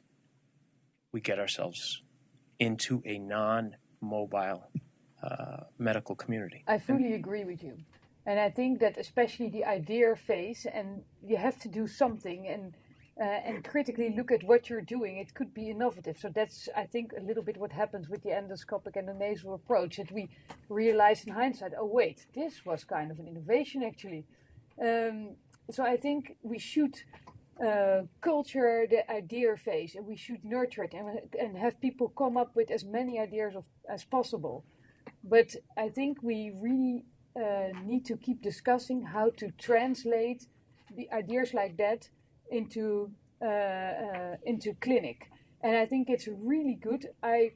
we get ourselves into a non mobile uh, medical community. I fully agree with you. And I think that especially the idea phase, and you have to do something and uh, and critically look at what you're doing. It could be innovative. So that's, I think, a little bit what happens with the endoscopic and the nasal approach. That we realize in hindsight, oh wait, this was kind of an innovation actually. Um, so I think we should uh, culture the idea phase, and we should nurture it and, and have people come up with as many ideas of, as possible. But I think we really need to keep discussing how to translate the ideas like that into uh, uh, into clinic, and I think it's really good. I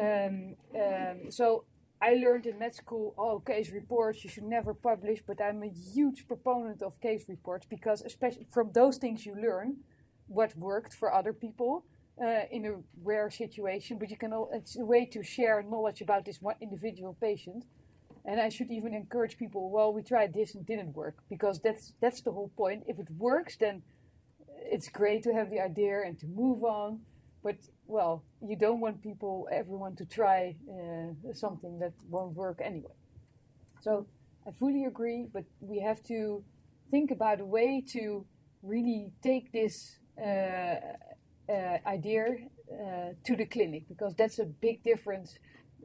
um, um, so I learned in med school, oh, case reports you should never publish, but I'm a huge proponent of case reports because especially from those things you learn what worked for other people uh, in a rare situation, but you can all, it's a way to share knowledge about this one individual patient. And I should even encourage people, well, we tried this and didn't work because that's that's the whole point. If it works, then it's great to have the idea and to move on. But well, you don't want people, everyone, to try uh, something that won't work anyway. So I fully agree, but we have to think about a way to really take this uh, uh, idea uh, to the clinic because that's a big difference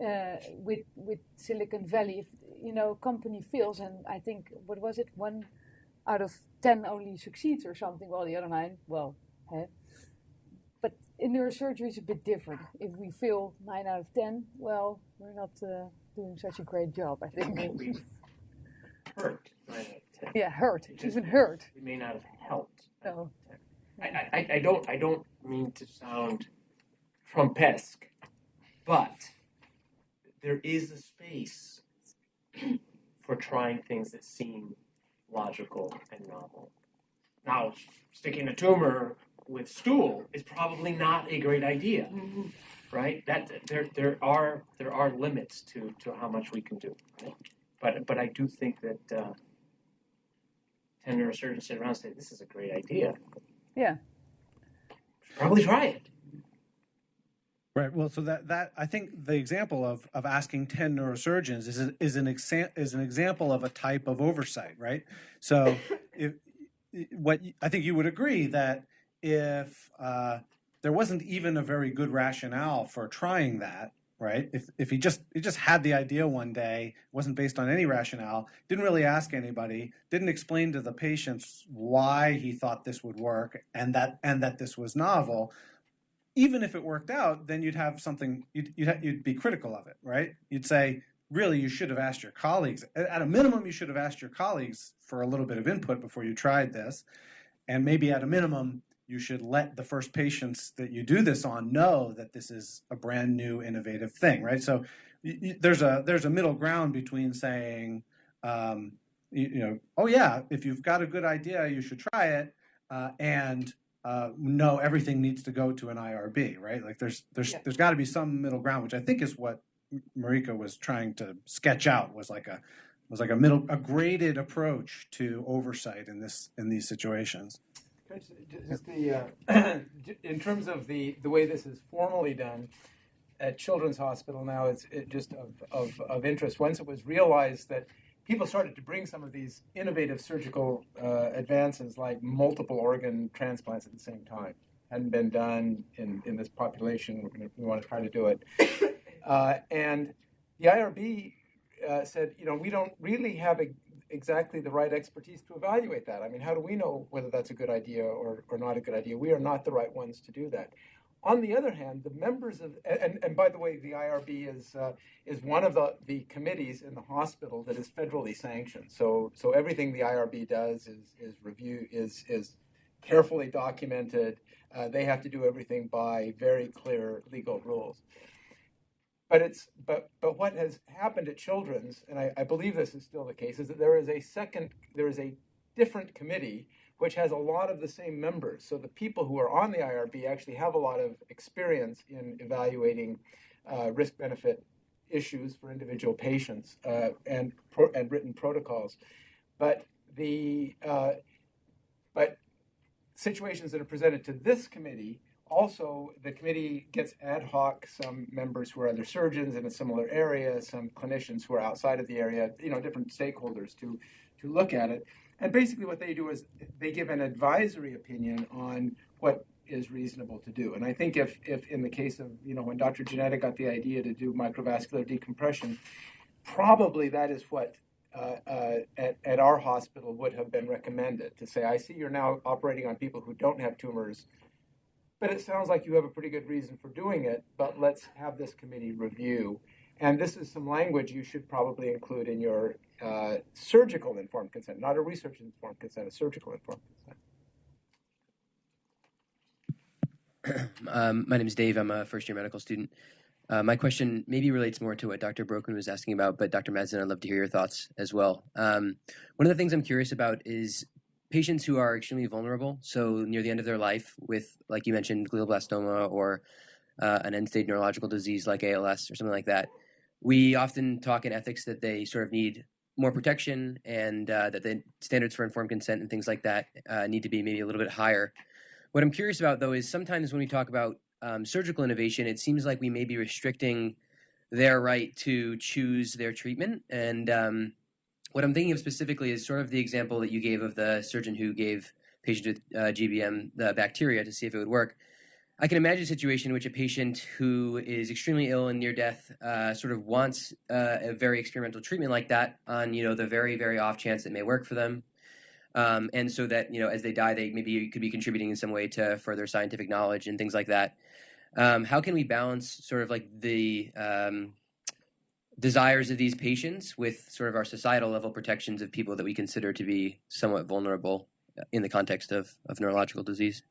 uh, with with Silicon Valley. If you know, company fails, and I think what was it, one out of ten only succeeds or something. Well, the other nine, well, huh? but in neurosurgery it's a bit different. If we fail nine out of ten, well, we're not uh, doing such a great job. I think. hurt. nine out of 10. yeah, hurt. It Even hurt. It may not have helped. No. I, I, I don't I don't mean to sound Trumpesque, but there is a space for trying things that seem logical and novel. Now, sticking a tumor with stool is probably not a great idea, right? That there there are there are limits to to how much we can do, right? But but I do think that uh, ten neurosurgeons sit around and say this is a great idea. Yeah. Probably try it. Right. Well, so that that I think the example of of asking ten neurosurgeons is a, is an exa- is an example of a type of oversight, right? So, if what I think you would agree that if uh, there wasn't even a very good rationale for trying that, right? If if he just he just had the idea one day, wasn't based on any rationale, didn't really ask anybody, didn't explain to the patients why he thought this would work and that and that this was novel even if it worked out, then you'd have something you'd you'd, you'd be critical of it, right? You'd say, really, you should have asked your colleagues. At a minimum, you should have asked your colleagues for a little bit of input before you tried this, and maybe at a minimum, you should let the first patients that you do this on know that this is a brand new, innovative thing, right? So there's a there's a middle ground between saying, um, you, you know, oh yeah, if you've got a good idea, you should try it, uh, and uh, no, everything needs to go to an IRB, right? Like there's there's Yeah. there's got to be some middle ground, which I think is what Marike was trying to sketch out was like a was like a middle a graded approach to oversight in this in these situations. Just just the, uh, in terms of the, the way this is formally done at Children's Hospital now, it's it just of, of, of interest. Once it was realized that people started to bring some of these innovative surgical uh, advances like multiple organ transplants at the same time. Hadn't been done in, in this population. Gonna, we want to try to do it. Uh, and the IRB uh, said, you know, we don't really have a, exactly the right expertise to evaluate that. I mean, how do we know whether that's a good idea or, or not a good idea? We are not the right ones to do that. On the other hand, the members of and, and by the way, the IRB is uh, is one of the, the committees in the hospital that is federally sanctioned. So so everything the IRB does is is review is is carefully documented. Uh, they have to do everything by very clear legal rules. But it's but but what has happened at Children's, and I, I believe this is still the case, is that there is a second there is a different committee which has a lot of the same members. So the people who are on the IRB actually have a lot of experience in evaluating uh, risk benefit issues for individual patients uh, and and written protocols. but the uh, but situations that are presented to this committee also the committee gets ad hoc some members who are other surgeons in a similar area some clinicians who are outside of the area you know different stakeholders to to look at it and basically what they do is they give an advisory opinion on what is reasonable to do and i think if if in the case of you know when dr Jannetta got the idea to do microvascular decompression probably that is what uh, uh, at, at our hospital would have been recommended to say, I see you're now operating on people who don't have tumors, but it sounds like you have a pretty good reason for doing it, but let's have this committee review. And this is some language you should probably include in your uh, surgical informed consent, not a research informed consent, a surgical informed consent. um, my name is Dave. I'm a first year medical student. Uh, my question maybe relates more to what Dr. Broekman was asking about, but Dr. Madsen, I'd love to hear your thoughts as well. Um, one of the things I'm curious about is patients who are extremely vulnerable, so near the end of their life with, like you mentioned, glioblastoma or uh, an end-stage neurological disease like ALS or something like that. We often talk in ethics that they sort of need more protection and uh, that the standards for informed consent and things like that uh, need to be maybe a little bit higher. What I'm curious about, though, is sometimes when we talk about um, surgical innovation, it seems like we may be restricting their right to choose their treatment. And um, what I'm thinking of specifically is sort of the example that you gave of the surgeon who gave patients with uh, GBM the bacteria to see if it would work. I can imagine a situation in which a patient who is extremely ill and near death uh, sort of wants uh, a very experimental treatment like that on you know the very very off chance it may work for them, um, and so that you know as they die they maybe could be contributing in some way to further scientific knowledge and things like that. Um, how can we balance sort of like the um, desires of these patients with sort of our societal level protections of people that we consider to be somewhat vulnerable in the context of, of neurological disease?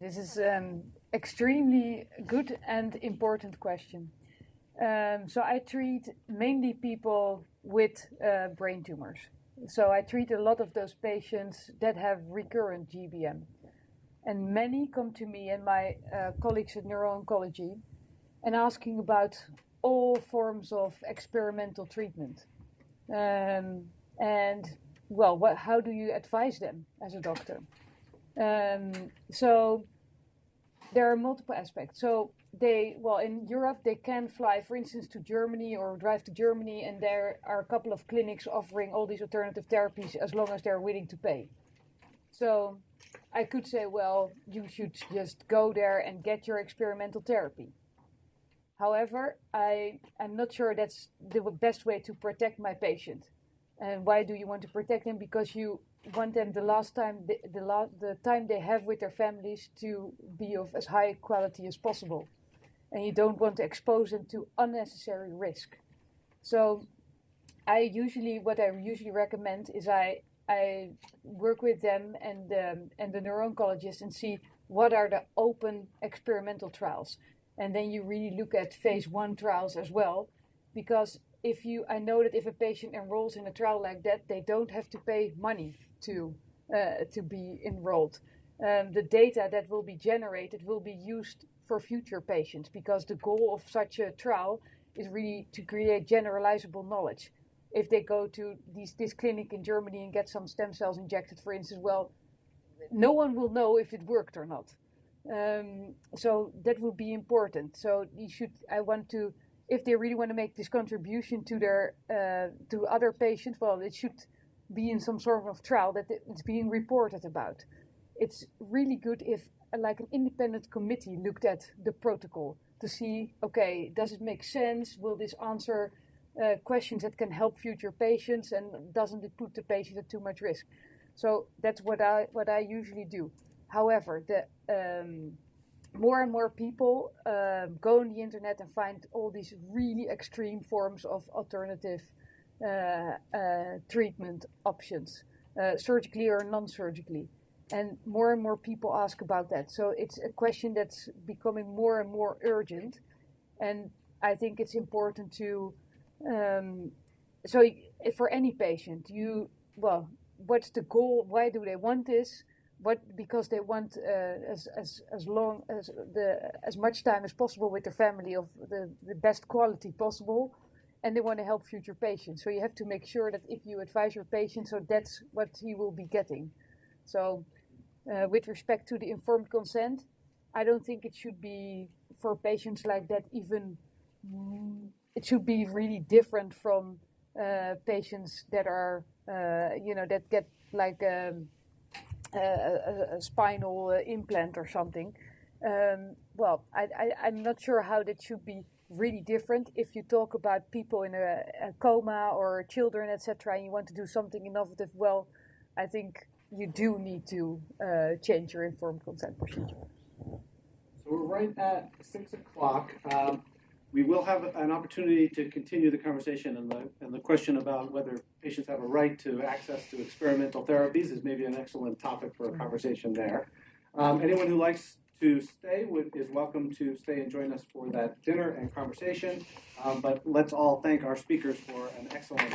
This is um, extremely good and important question. Um, so I treat mainly people with uh, brain tumors. So I treat a lot of those patients that have recurrent GBM. And many come to me and my uh, colleagues at neuro-oncology and asking about all forms of experimental treatment. Um, and well, what, how do you advise them as a doctor? Um, so there are multiple aspects. So they, well, in Europe, they can fly, for instance, to Germany or drive to Germany, and there are a couple of clinics offering all these alternative therapies as long as they're willing to pay. So I could say, well, you should just go there and get your experimental therapy. However, I am not sure that's the best way to protect my patient. And why do you want to protect them? Because you want them the last time, the, the, la- the time they have with their families to be of as high quality as possible. And you don't want to expose them to unnecessary risk. So I usually, what I usually recommend is I I work with them and um, and the neuro-oncologist and see what are the open experimental trials, and then you really look at phase one trials as well, because if you I know that if a patient enrolls in a trial like that, they don't have to pay money to uh, to be enrolled. Um, the data that will be generated will be used for future patients because the goal of such a trial is really to create generalizable knowledge if they go to these, this clinic in Germany and get some stem cells injected, for instance, well, no one will know if it worked or not. Um, so that would be important. So you should. I want to, if they really want to make this contribution to their uh, to other patients, well, it should be in some sort of trial that it's being reported about. It's really good if, like, an independent committee looked at the protocol to see, okay, does it make sense? Will this answer uh, questions that can help future patients and doesn't it put the patient at too much risk? So that's what I what I usually do. However, the um, more and more people uh, go on the internet and find all these really extreme forms of alternative treatment options, uh, surgically or non-surgically, and more and more people ask about that. So it's a question that's becoming more and more urgent, and I think it's important to um, so for any patient, you well, what's the goal? Why do they want this? What because they want uh, as as as long as the as much time as possible with their family of the the best quality possible, and they want to help future patients. So you have to make sure that if you advise your patient, so that's what he will be getting. So, uh, with respect to the informed consent, I don't think it should be for patients like that even. mm, It should be really different from uh, patients that are, uh, you know, that get like um, a, a, spinal uh, implant or something. Um, well, I, I, I'm not sure how that should be really different if you talk about people in a, a coma or children, etc., and you want to do something innovative. Well, I think you do need to uh, change your informed consent procedure. So we're right at six o'clock. Um, we will have an opportunity to continue the conversation and the, and the question about whether patients have a right to access to experimental therapies is maybe an excellent topic for a conversation there. Um, anyone who likes to stay would, is welcome to stay and join us for that dinner and conversation. Um, but let's all thank our speakers for an excellent.